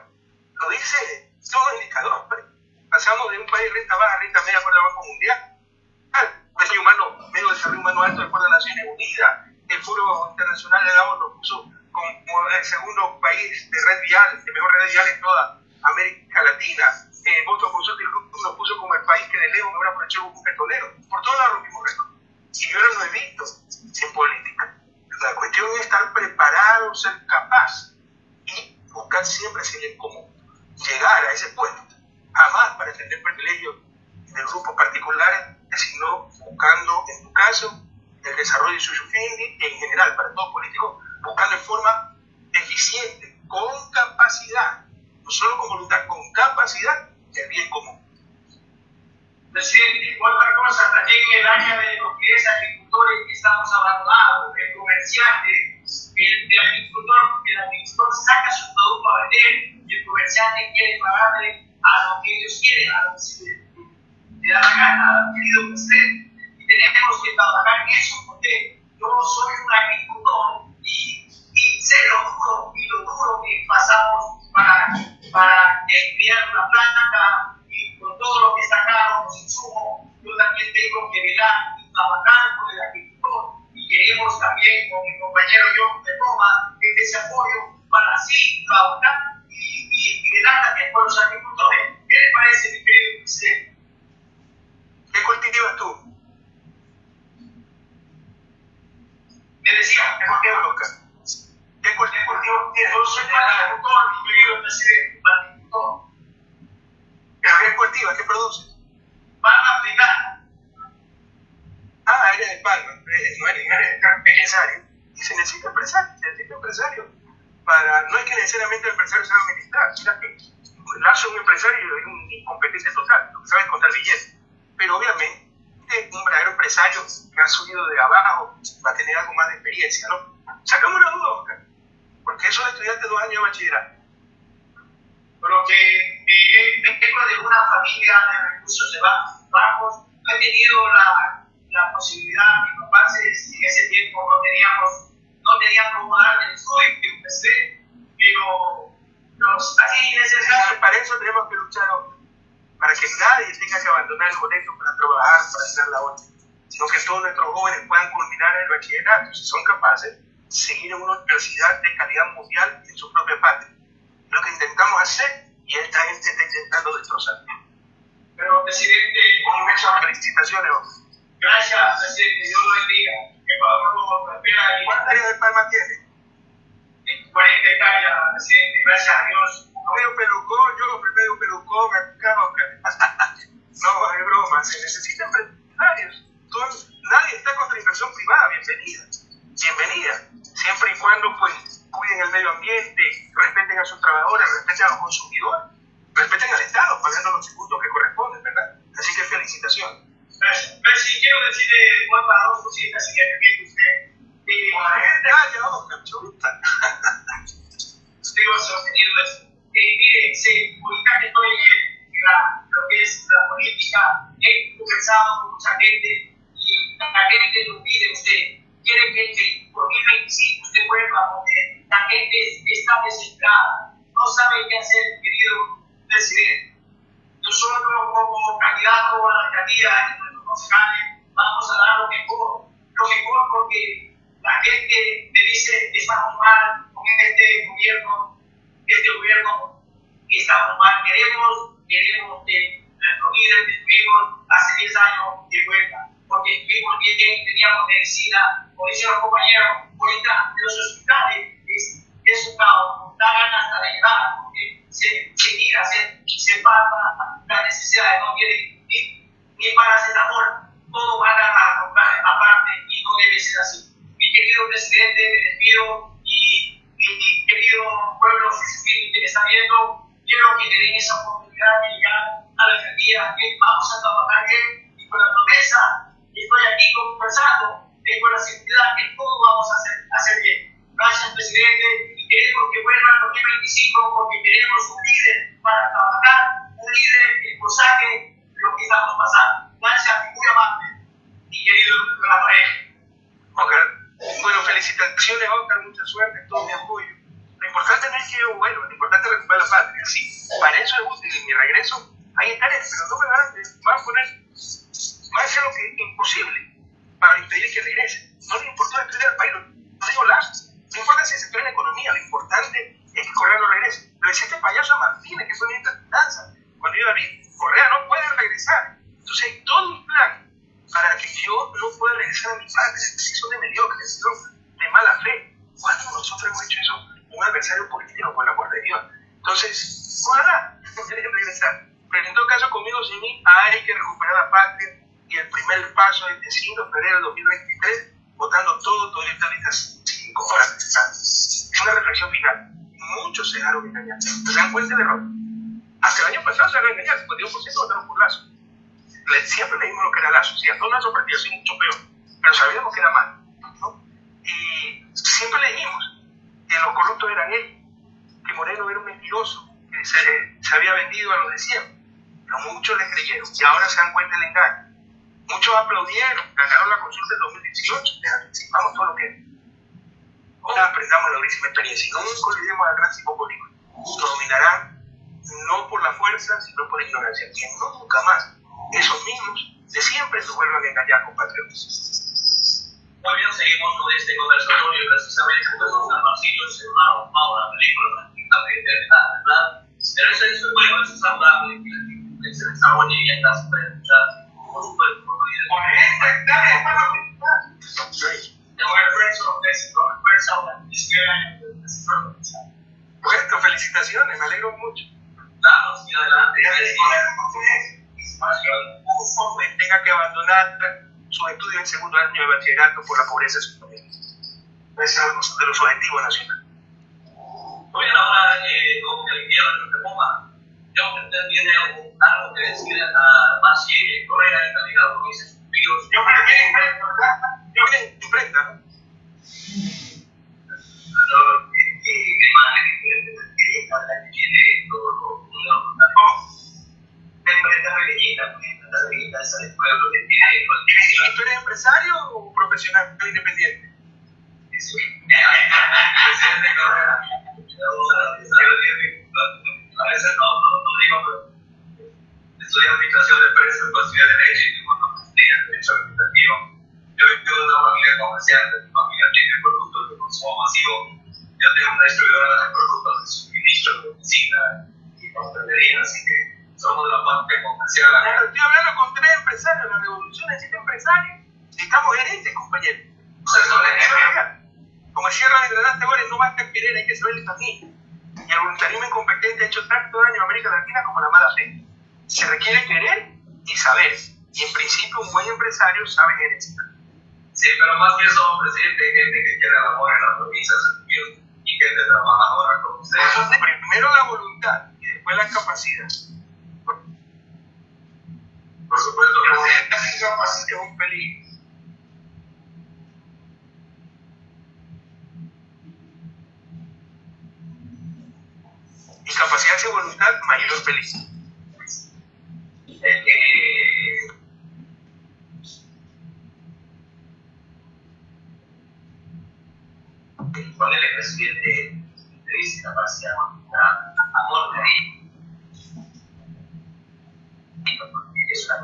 Lo dice todo el indicador. Pasamos de un país renta baja a renta media por el Banco Mundial. Desarrollo humano, medio desarrollo humano alto después de Naciones Unidas. El Foro Internacional de Davos lo puso como el segundo país de red vial, de mejor red vial en toda América Latina. Eh, Voto Consulting lo puso como el país que de lejos mejor aprovechó un petrolero. Por todos lados rompimos récord. Y yo no lo he visto en política. La cuestión es estar preparado, ser capaz y buscar siempre si es como llegar a ese puesto. Jamás para defender privilegios de grupos particulares, sino buscando, en tu caso, el desarrollo de su fin y en general para todos políticos, buscando en forma eficiente, con capacidad, no solo con voluntad, con capacidad, el bien común. Presidente, otra cosa, también en el área de los que es agricultores que estamos abandonados, el comerciante, el, el, agricultor, el agricultor saca su producto a vender y el comerciante quiere pagarle a lo que ellos quieren, a lo que se da la gana, querido presidente. Y tenemos que trabajar en eso, porque yo soy un agricultor y, y sé lo duro y lo duro que pasamos para, para enviar una planta con todo lo que está caro, los insumos, yo también tengo que velar y trabajar con el agricultor y queremos también con mi compañero John de Roma ese apoyo para así trabajar y, y, y velar también por los agricultores. ¿Qué le parece, mi querido presidente? ¿Qué cultivas tú? Me decía, ¿qué cultivas, Oscar? ¿Qué cultivos tienes? Yo soy agricultor, mi querido presidente, agricultor. ¿Pero qué cultivas? ¿Qué produces? Palma africana. Ah, eres de Palma, no eres, eres empresario. Y se necesita empresario, se necesita empresario. Para, no es que necesariamente el empresario sea militar, mira que Lazo un empresario es un incompetente total, lo que sabe es contar billetes. Pero obviamente un verdadero empresario que ha subido de abajo va a tener algo más de experiencia, ¿no? Sacamos una duda, Oscar, porque eso de estudiante dos años de bachillerato. Pero que eh, vengo de una familia de recursos de bajos, no he tenido la, la posibilidad, mis papás en ese tiempo no teníamos, no tenían cómo dar el estudio, empecé, pero los, así en ese caso. Para eso tenemos que luchar, para que nadie tenga que abandonar el colegio para trabajar, para hacer la otra, sino que todos nuestros jóvenes puedan culminar el bachillerato, si son capaces, seguir en una universidad de calidad mundial en su propia patria. Lo que intentamos hacer y esta gente está intentando destrozar. Pero, presidente, muchas felicitaciones. Gracias, presidente. Dios lo bendiga. Que Pablo lo espera. ¿Cuántas áreas de Palma tiene? 40 hectáreas, presidente. Gracias a Dios. Medio pelucón, yo medio pelucón acá, No, es broma. Se necesitan empresarios. Nadie está contra la inversión privada. Bienvenida. Bienvenida. Siempre y cuando, pues, cuiden el medio ambiente, respeten a sus trabajadores, a consumidores, respeten al Estado, pagando los tributos que corresponden, ¿verdad? Así que felicitaciones. Gracias. Pero si quiero decirle a dos cositas, si me permite usted. Eh, Calla, Oscar, chuta. Digo, sostenido eso. Eh, mire, sí, ahorita que estoy en la, lo que es la política, he conversado con mucha gente y la gente lo pide usted. Quiere que en 2025 usted vuelva porque la gente está desesperada, no sabe qué hacer, querido presidente. Nosotros, como candidato a la alcaldía de nuestros concejales, vamos a dar lo mejor, lo mejor porque la gente me dice que estamos mal con este gobierno, este gobierno estamos mal. Queremos, queremos que nuestro líder que tuvimos hace 10 años de vuelta, porque estuvimos bien, teníamos medicina, como dicen los compañeros, ahorita los hospitales es, es un caos, da ganas de llegar, porque se, se mira, se, se palpa la necesidad, no tiene ni, ni paracetamol, todo va a dar aparte y no debe ser así. Mi querido presidente, me despido y mi querido pueblo que me está viendo, quiero que me den esa oportunidad de llegar a la alcaldía, que vamos a trabajar bien y con la promesa, estoy aquí conversando, tengo la seguridad que todo vamos a hacer, hacer bien. Gracias, presidente, y queremos que vuelva el 2025 porque queremos un líder para trabajar, un líder que nos saque lo que estamos pasando. Gracias, muy amable, mi querido Rafael. Okay. Bueno, felicitaciones, Oscar, mucha suerte, todo mi apoyo. Lo importante no es que yo vuelva, lo importante es recuperar la patria, sí. Para eso es útil mi regreso, ahí estaré, pero no me van, me van a poner, van a hacer lo que es imposible para impedir que regrese. No le importó estudiar al país, no digo la no importa si se sector en economía, lo importante es que Correa no regrese. Lo decía este payaso Martínez, que fue ministro de Finanzas, cuando a venir, Correa no puede regresar. Entonces hay todo un plan para que yo no pueda regresar a mi patria, si son de mediocres, son de mala fe. ¿Cuándo nosotros hemos hecho eso? Un adversario político por la guardia de Dios. Entonces, ojalá regresar. Pero en todo caso, conmigo, sin mí, hay que recuperar la patria y el primer paso es el 5 de febrero de 2023, votando todo, todo el tal 5 horas. Una reflexión final. Muchos se dejaron engañar. ¿Se dan cuenta del error? Hasta el año pasado se dejaron engañar, 52% votaron por Lazo. Siempre leímos lo que era Lazo. Si a todos nuestros partidos es mucho peor, pero sabíamos que era mal. Y siempre leímos que los corruptos eran él, que Moreno era un mentiroso, que se, se había vendido a los de siempre. Pero muchos le creyeron y ahora se dan cuenta del engaño. Muchos aplaudieron, ganaron la consulta del 2018, les anticipamos todo lo que Ahora aprendamos la durísima experiencia y nunca olvidemos al gran tipo político. Dominarán no por la fuerza, sino por la ignorancia. Que no nunca más esos mismos de siempre nos vuelvan a engañar, compatriotas. Muy bien, seguimos con este conversatorio precisamente pues San Marcillo se una una película prácticamente ¿verdad? Pero eso es bueno, eso es saludable, que se desarrolle y está súper escuchando. Por supuesto, por esta, dale, para la Bueno, felicitaciones, me alegro mucho. Claro, sí, adelante. tenga que abandonar su estudio en segundo año de bachillerato por la pobreza de su familia. Ese es de los objetivos nacionales. Muy bien, ahora, eh, como que el invierno no te ponga, yo usted tiene algo que decir a más Correa en calidad lo que Yo creo que yo creo que imprenta, ¿no? ¿Y tú eres empresario o profesional independiente? A veces no, no, no digo, pero estudié administración de empresas, estudié derecho y una en derecho administrativo. Yo vengo de una familia comercial, de mi familia tiene productos de consumo masivo. Yo tengo una distribuidora de productos de suministro, de oficina y pastelería, así que somos de la parte comercial. Claro, estoy hablando con tres empresarios, la revolución necesita empresarios. Necesitamos gerentes, compañeros. Como decía Randy Granate, no basta querer, hay que saber también. Y el voluntarismo incompetente ha hecho tanto daño a América Latina como la mala fe. Se requiere querer y saber. Y en principio un buen empresario sabe gerenciar. Sí, pero más que eso, presidente, gente que quiere el amor en la provincia y gente trabajadora como usted. Entonces, primero la voluntad y después la capacidad. Por supuesto, presidente. La incapacidad es un peligro. Incapacidad sin voluntad, mayor feliz. El que con el presidente de discapacidad amor de ahí es una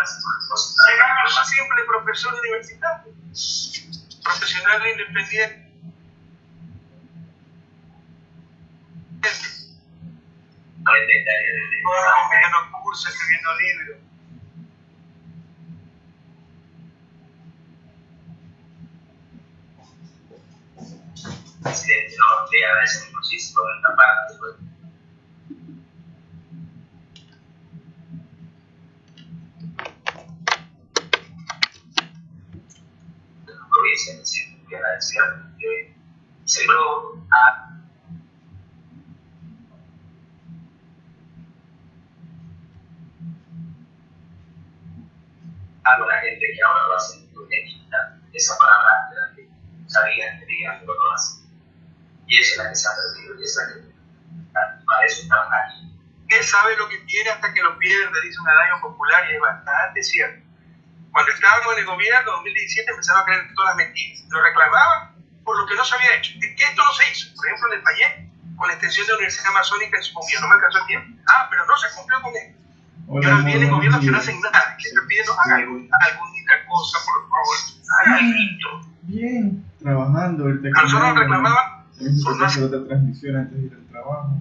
las cosas. Siempre profesor universitario, profesional independiente. No intentaría desde Dando cursos, escribiendo libros. presidente, no, le agradezco muchísimo esta parte. Pues. provincia me siento muy agradecido porque se logró a la gente que ahora lo hace necesita esa palabra de la que sabían que querían que lo hacen. Y esa es la que se ha perdido y esa es la que para eso estamos aquí. Él sabe lo que tiene hasta que lo pierde, dice un adaño popular y es bastante cierto. Cuando estábamos en el gobierno, en 2017, empezaron a creer todas las mentiras. Lo reclamaban por lo que no se había hecho. Es que esto no se hizo. Por ejemplo, en el Payet, con la extensión de la Universidad Amazónica en su gobierno. No me alcanzó el tiempo. Ah, pero no, se cumplió con él. Y ahora viene el gobierno que no hacen nada, que está pidiendo, haga alguna, alguna cosa, por favor, haga algo. Bien, trabajando. Ahorita A nosotros nos reclamaban No puede hacer otra transmisión antes de ir al trabajo.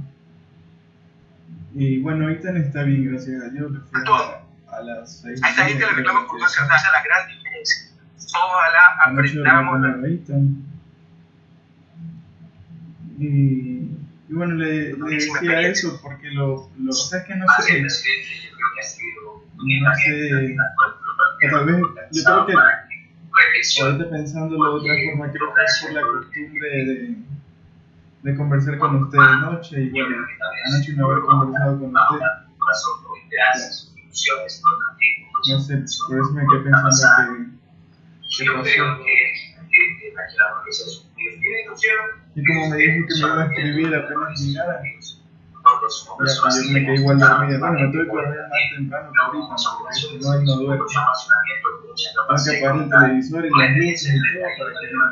Y bueno, ahorita está bien, gracias a Dios. Le fui A a, a las 6. A esta gente le reclaman por no esa es la gran diferencia. Ojalá aprendamos la Rita. Y, y bueno, le, le decía eso porque lo, lo o sea, es que no sé, que no sé, o tal vez, yo creo que ahorita pensándolo de otra forma, creo que es por la costumbre de, de conversar con usted de noche y bueno, anoche no haber conversado con usted, no sé, por eso me quedé pensando que, que pasó. Y como me dijo que me iba a escribir apenas llegara, yo me quedé igual dormida. Bueno, me tuve que dormir más temprano que ahorita, porque si no, ahí no. Tengo que apagar el televisor y las luces y todo para que no.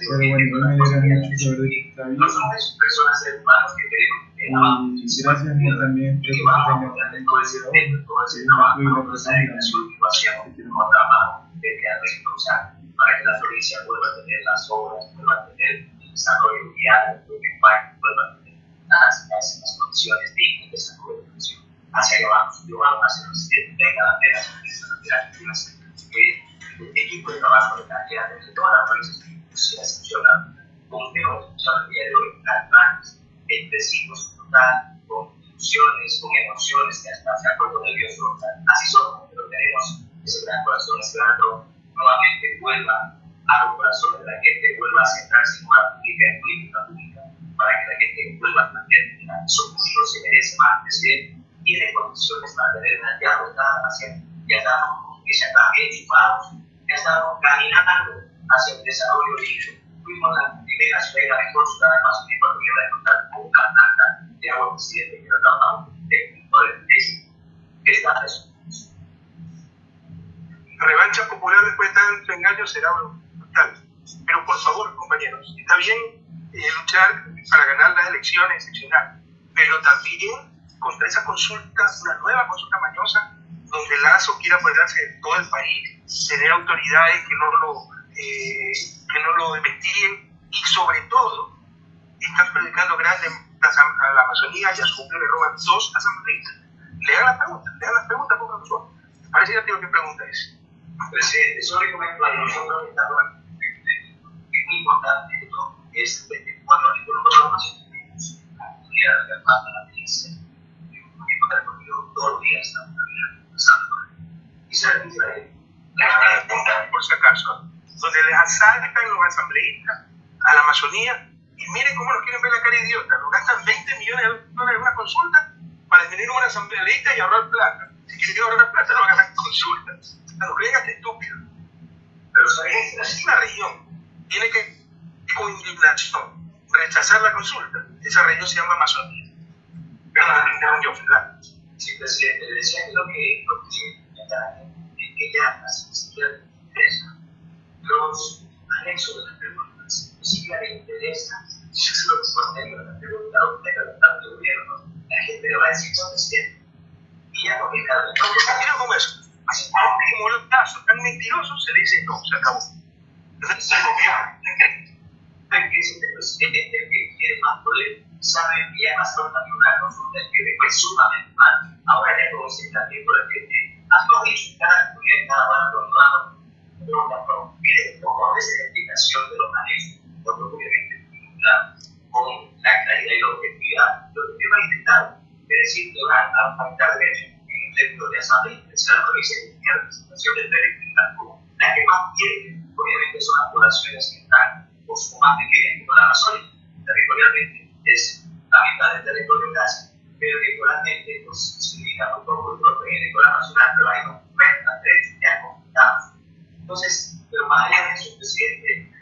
Pero bueno, igual me alegra mucho saber de que está bien. No personas seres humanos que que. Y gracias Mo, también, que que vamos a un todo ese tiempo, todo ese trabajo, toda esa dedicación que y quiero como trabajo de que ha usar para que la provincia vuelva a tener las obras, vuelva a tener el desarrollo vial, que vuelva a tener las, las, las condiciones dignas de desarrollo de la nación. Hacia allá vamos, yo vamos hacia el presidente, venga la pena, el equipo de trabajo de calidad de toda la provincia se funciona como hemos escuchado el día de hoy, las grandes, entre sí, con con ilusiones, con emociones, que hasta se ha puesto nervioso. Así somos, pero tenemos ese gran corazón esperando nuevamente vuelva a los corazones de la gente, vuelva a centrarse en una pública, en política pública, para que la gente vuelva a que su futuro se merece más, es decir, tiene condiciones para tener una ya haciendo, ya que ya está enchufados, ya estamos caminando hacia el desarrollo libre. Fuimos la primera ciudad y la mejor ciudad de Amazon porque iba a contar con una planta de agua presidente que que está eso. La revancha popular después de tanto engaño será brutal. Pero por favor, compañeros, está bien eh, luchar para ganar las elecciones, excepcional, pero también contra esa consulta, una nueva consulta mañosa, donde Lazo quiera apoderarse de todo el país, tener autoridades que no lo, eh, que no lo investiguen y sobre todo están predicando grandes a la Amazonía y a su le roban dos asambleístas. Le hagan las preguntas, le hagan las preguntas, por favor. Parece que tengo que pregunta es. Presidente, solo comento a nosotros es muy importante esto, es cuando nosotros tenemos la oportunidad de armar la milicia, porque no he recorrido todos los días estamos la por si acaso, donde les asaltan los asambleístas a la Amazonía y miren cómo nos quieren ver la cara idiota, nos gastan 20 millones de dólares en una consulta para definir un asambleísta y ahorrar plata. Si quieren ahorrar plata, no hagan la consulta. Nos creen hasta estúpidos. Pero si una región tiene que, con indignación, rechazar la consulta, esa región se llama Amazonía. Sí, presidente, le decía que lo que, lo que, que ya las siquiera le interesa, los anexos de las preguntas, ni siquiera le interesa, yo se lo responde a la pregunta, a usted, al gobierno, la gente le va a decir, no, presidente, y ya no me cada vez. Mira cómo es. Así como los casos tan mentirosos, se le dice no, se acabó. Entonces, se que es el presidente que quiere más poder, sabe que ya pasó también una consulta que fue sumamente mal. Ahora ya se está viendo la gente, has dicho cada comunidad, cada bando, cada pregunta, pero pide un poco de esa explicación de los porque obviamente con la claridad y la objetividad, lo que va a intentar es decir, que van a faltar derecho en el término de asamblea la provincia de la representación del derecho la que más quiere, obviamente son las poblaciones que están por su más pequeñas como la Amazonia, territorialmente es la mitad del territorio casi, pero electoralmente pues, se limita un poco el electoral nacional, pero hay unos 90 derechos ya conquistados. Entonces, pero más allá de eso, presidente,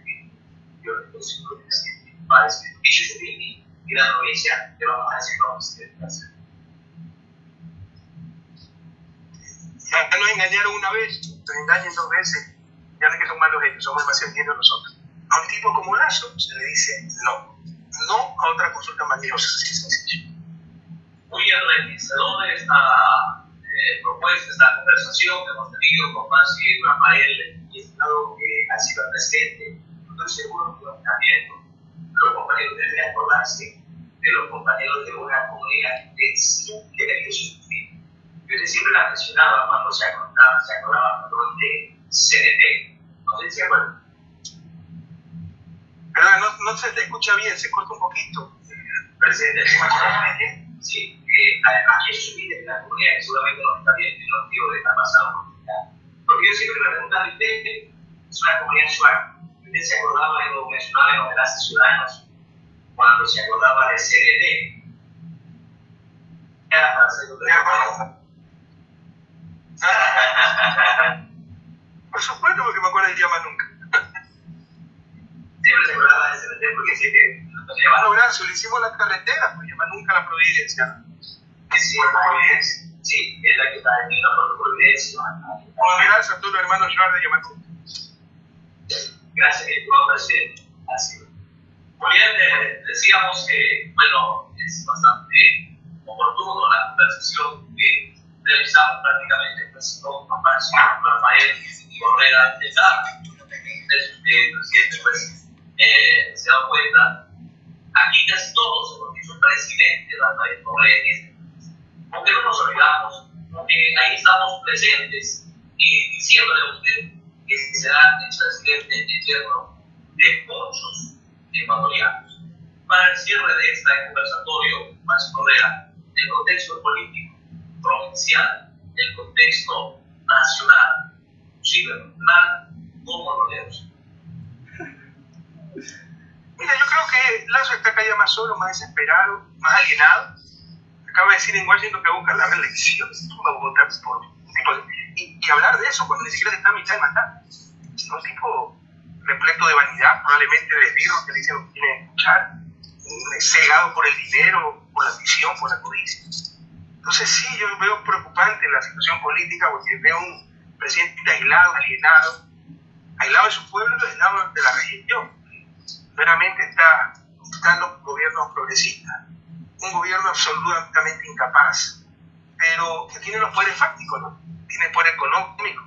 yo creo que el presidente a decir, dicho su y la provincia, te vamos a decir debe hacer. Ya nos engañaron una vez, nos engañan dos veces, ya no es que son malos ellos, somos demasiado entiendos nosotros. A un tipo como Lazo se le dice no, no a otra consulta maliciosa, así es sencillo. Muy enriquecedor esta eh, propuesta, esta conversación que hemos tenido con Masi Rafael y Estado que ha sido presente. Estoy seguro que también los compañeros deben acordarse de los compañeros de una comunidad que siempre que sufrir. Yo siempre la mencionaba cuando se acordaba, se acordaba de CNT. No sé si acuerdan. No, no se te escucha bien, se corta un poquito. Presidente, sí, eh, aquí es su vida en la comunidad que seguramente no está bien, no digo de estar pasando. Porque yo siempre me preguntaba, usted es una comunidad suave. Usted se acordaba, lo mencionaba en los enlaces ciudadanos, cuando se acordaba de CDD. Era para hacer Por supuesto, porque me acuerdo de llama nunca. Siempre se acordaba de CDD porque siempre nos llevaba. No, gracias, le hicimos la carretera, pues llama nunca la Providencia. Sí, la Providencia. Sí, es la que está en la Providencia. Bueno, gracias a todos los hermanos Joar de Yamanú. Gracias, presidente. Así muy bien, decíamos que, bueno, es bastante oportuno la conversación que realizamos prácticamente pues, con Rafael y Correa de la el presidente pues, eh, se da cuenta, aquí casi todos hemos dicho presidente Rafael Correa, aunque no nos olvidamos, que ahí estamos presentes y diciéndole a usted que será el presidente eterno de muchos ecuatorianos. Para el cierre de este conversatorio, más Correa, el contexto político, provincial, el contexto nacional, cibernacional, ¿cómo lo leemos? Mira, yo creo que Lazo está cada día más solo, más desesperado, más alienado. Acaba de decir en Washington que busca la reelección. ¿Cómo va a votar por y, y, hablar de eso cuando ni siquiera está a mitad de matar. Es un tipo repleto de vanidad, probablemente de esbirro que dice lo que quiere escuchar, cegado por el dinero, por la ambición, por la codicia. Entonces sí, yo veo preocupante la situación política porque veo un presidente aislado, alienado, aislado de su pueblo aislado de la región. Veramente está, están los gobiernos progresistas, un gobierno absolutamente incapaz, pero que tiene los poderes fácticos, ¿no? tiene poder económico,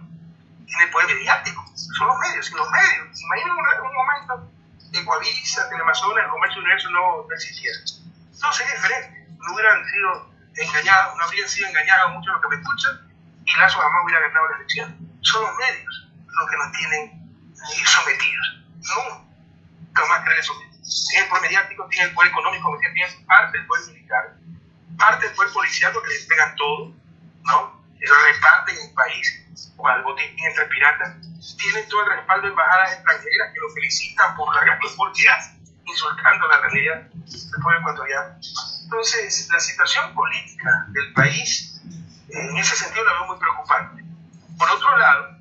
tiene poder mediático, son los medios, y los medios. Imaginen un, un momento que Coavisa, Telemazona, el comercio universo no, no existiera. Todo sería diferente. No hubieran sido engañados, no habrían sido engañados muchos los que me escuchan y Lazo jamás hubiera ganado la elección. Son los medios los que nos tienen sometidos. No, jamás creer eso. Tienen el poder mediático, tienen el poder económico, tienen parte del poder militar, parte del poder policial, porque les pegan todo, ¿no? Ellos reparten el país, cual botín entre piratas, tienen todo el respaldo de embajadas extranjeras que lo felicitan por la gran hace, insultando la realidad del pueblo ecuatoriano. Entonces, la situación política del país, en ese sentido, la veo muy preocupante. Por otro lado,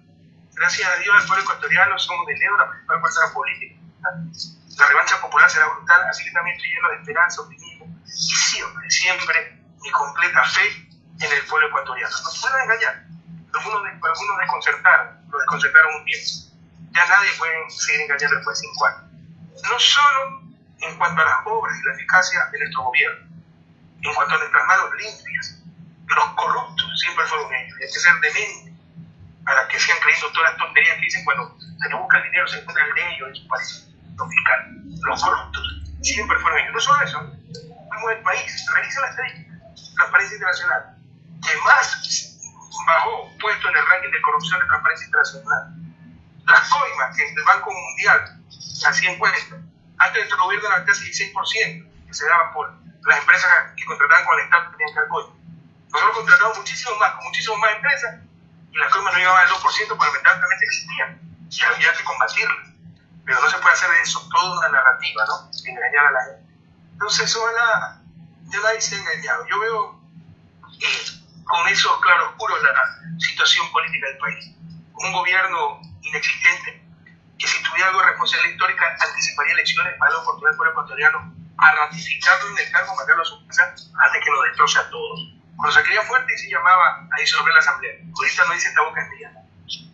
gracias a Dios, el pueblo ecuatoriano somos de lejos la principal fuerza política. La revancha popular será brutal, así que también estoy lleno de esperanza, optimismo y siempre, siempre mi completa fe en el pueblo ecuatoriano. Nos pueden engañar, algunos, algunos desconcertaron, lo desconcertaron un tiempo. Ya nadie puede seguir engañando después de cinco años. No solo en cuanto a las obras y la eficacia de nuestro gobierno, en cuanto a nuestras manos limpias, los corruptos siempre fueron ellos. Hay que ser demente para que sigan creyendo todas las tonterías que dicen cuando se le busca el dinero, se encuentra el de ellos en su país, los fiscales. Los corruptos siempre fueron ellos. No solo eso, vamos el país, revisa la estadística, Transparencia Internacional, que más bajó puesto en el ranking de corrupción de Transparencia Internacional. Las coimas, que el Banco Mundial hacía encuesta, antes de este gobierno era casi 16%, que se daba por las empresas que contrataban con el Estado que tenían que. Nosotros contratamos muchísimo más, con muchísimas más empresas, y las coimas no llegaban al 2% porque lamentablemente existían, y había que combatirlas. Pero no se puede hacer de eso toda una narrativa, ¿no? Engañar a la gente. Entonces, la, ya nadie se ha engañado. Yo veo eh, con esos claroscuros la situación política del país. Un gobierno inexistente que si tuviera algo de responsabilidad histórica anticiparía elecciones para la oportunidad del pueblo ecuatoriano a ratificarlo en el cargo, mandarlo a su casa antes que lo destroce a todos. Cuando se creía fuerte y se llamaba a disolver la asamblea. Ahorita no dice esta boca es mía.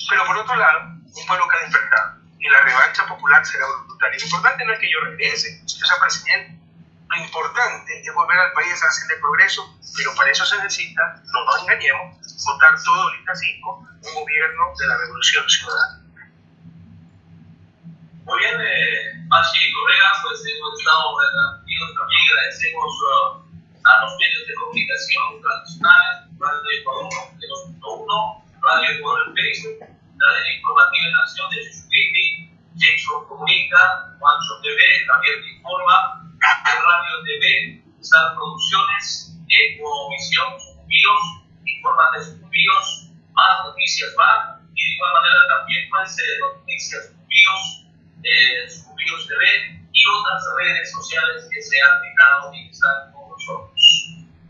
Pero por otro lado, un pueblo que ha despertado y la revancha popular será brutal. tributaria. Lo importante no es que yo regrese, yo sea presidente. Lo importante es volver al país a hacer el progreso, pero para eso se necesita, no nos engañemos, votar todo lista 5, un gobierno de la revolución ciudadana. Muy bien, eh, Pachi Correa, pues hemos estado retransmitidos también, agradecemos uh, a los medios de comunicación tradicionales, Radio Ecuador 2.1, Radio por el Facebook, la informativa en Nación de Chuchuquini, Jason Comunica, Juancho TV, Javier Te Informa, Radio TV, Star Producciones, Ecovisión, Sucumbíos, Informa de Sucumbíos, Más Noticias más, y de igual manera también pues, eh, Noticias Sucumbíos, eh, TV y otras redes sociales que se han dejado y están con nosotros.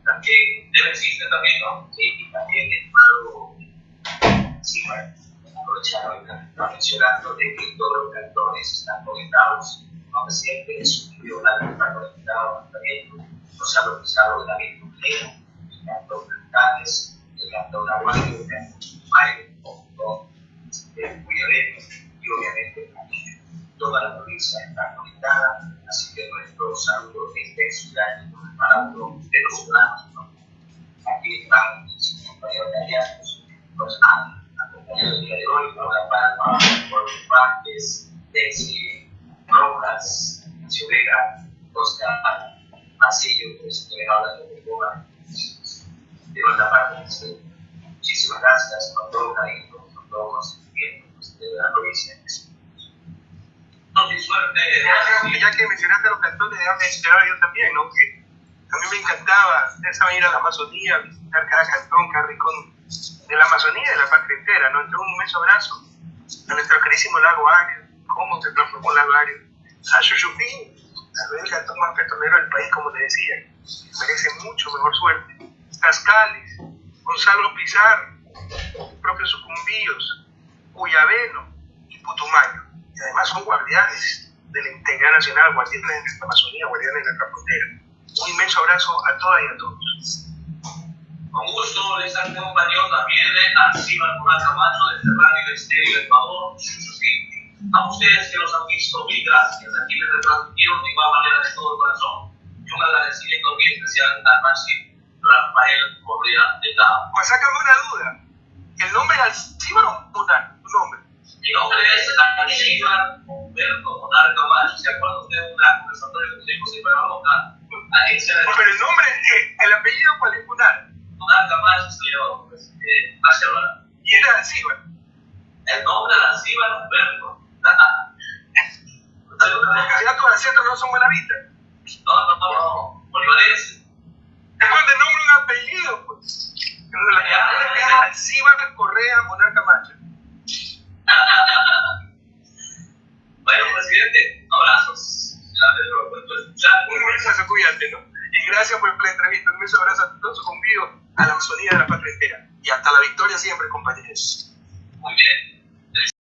También debe existir también, ¿no? Sí, también es algo, sí, bueno, aprovechar ahorita, mencionando de que todos los cantones están conectados, aunque siempre es un idioma que está conectado también, no se ha localizado la misma manera, el cantón Cantales, el cantón Aguayo, el cantón Mayo, el cantón Cuyabeno, y obviamente toda la provincia está conectada, así que nuestro saludo este ciudad para uno de los. ¿no? Aquí estamos, compañeros italianos, nos han acompañado el día de hoy, Paula Palma, Jorge Vázquez, Desi Rojas, Vega, Oscar Masillo, pues que me habla de Cuba. De nuestra parte, muchísimas gracias con todo cariño, con todo conocimiento de la provincia de suerte. Ya, que mencionaste los cantores, déjame mencionar yo también, ¿no? Que a mí me encantaba, saben, ir a la Amazonía, visitar cada cantón, cada rincón de la Amazonía y de la patria entera, ¿no? Entonces, un inmenso abrazo a nuestro querísimo lago Ario, cómo se transformó el lago Ario, a tal vez el cantón más petrolero del país, como te decía, merece mucho mejor suerte. Tascales, Gonzalo Pizarro, propio Sucumbíos, Cuyabeno y Putumayo. Y además son guardianes de la integridad nacional, guardianes de nuestra Amazonía, guardianes de nuestra frontera. Un inmenso abrazo a todas y a todos. Con gusto les acompañó también a Silva Murat Camacho desde Radio Estéreo Ecuador, Chuchuquín. A ustedes que los han visto, mil gracias. Aquí les retransmitieron de igual manera de todo corazón. Y un agradecimiento muy especial al máximo Rafael Correa de Cabo. Pues sácame una duda. ¿El nombre es Alcíbar o Munar? Tu nombre. Mi nombre es Alcíbar Humberto Monar Camacho. ¿Se acuerdan ustedes de una conversatoria que tuvimos en? Ahí se Pero el nombre, eh, el apellido, ¿cuál es? Munar. Monar Camacho soy yo, pues, eh, Barcelona. Y era Alcíbar. El nombre de Alcíbar Humberto. Ya todos los centros no son buenavistas. No, no, no, no. Bolivarense. Después de nombre un apellido, pues. Pero la es Alcíbar Correa Monar Camacho. Bueno, presidente, abrazos. A ver, lo puedo escuchar. Un beso, cuídate, ¿no? Y gracias por la entrevista. Un beso, abrazo a todos conmigo, a la Amazonía de la patria entera. Y hasta la victoria siempre, compañeros. Muy bien.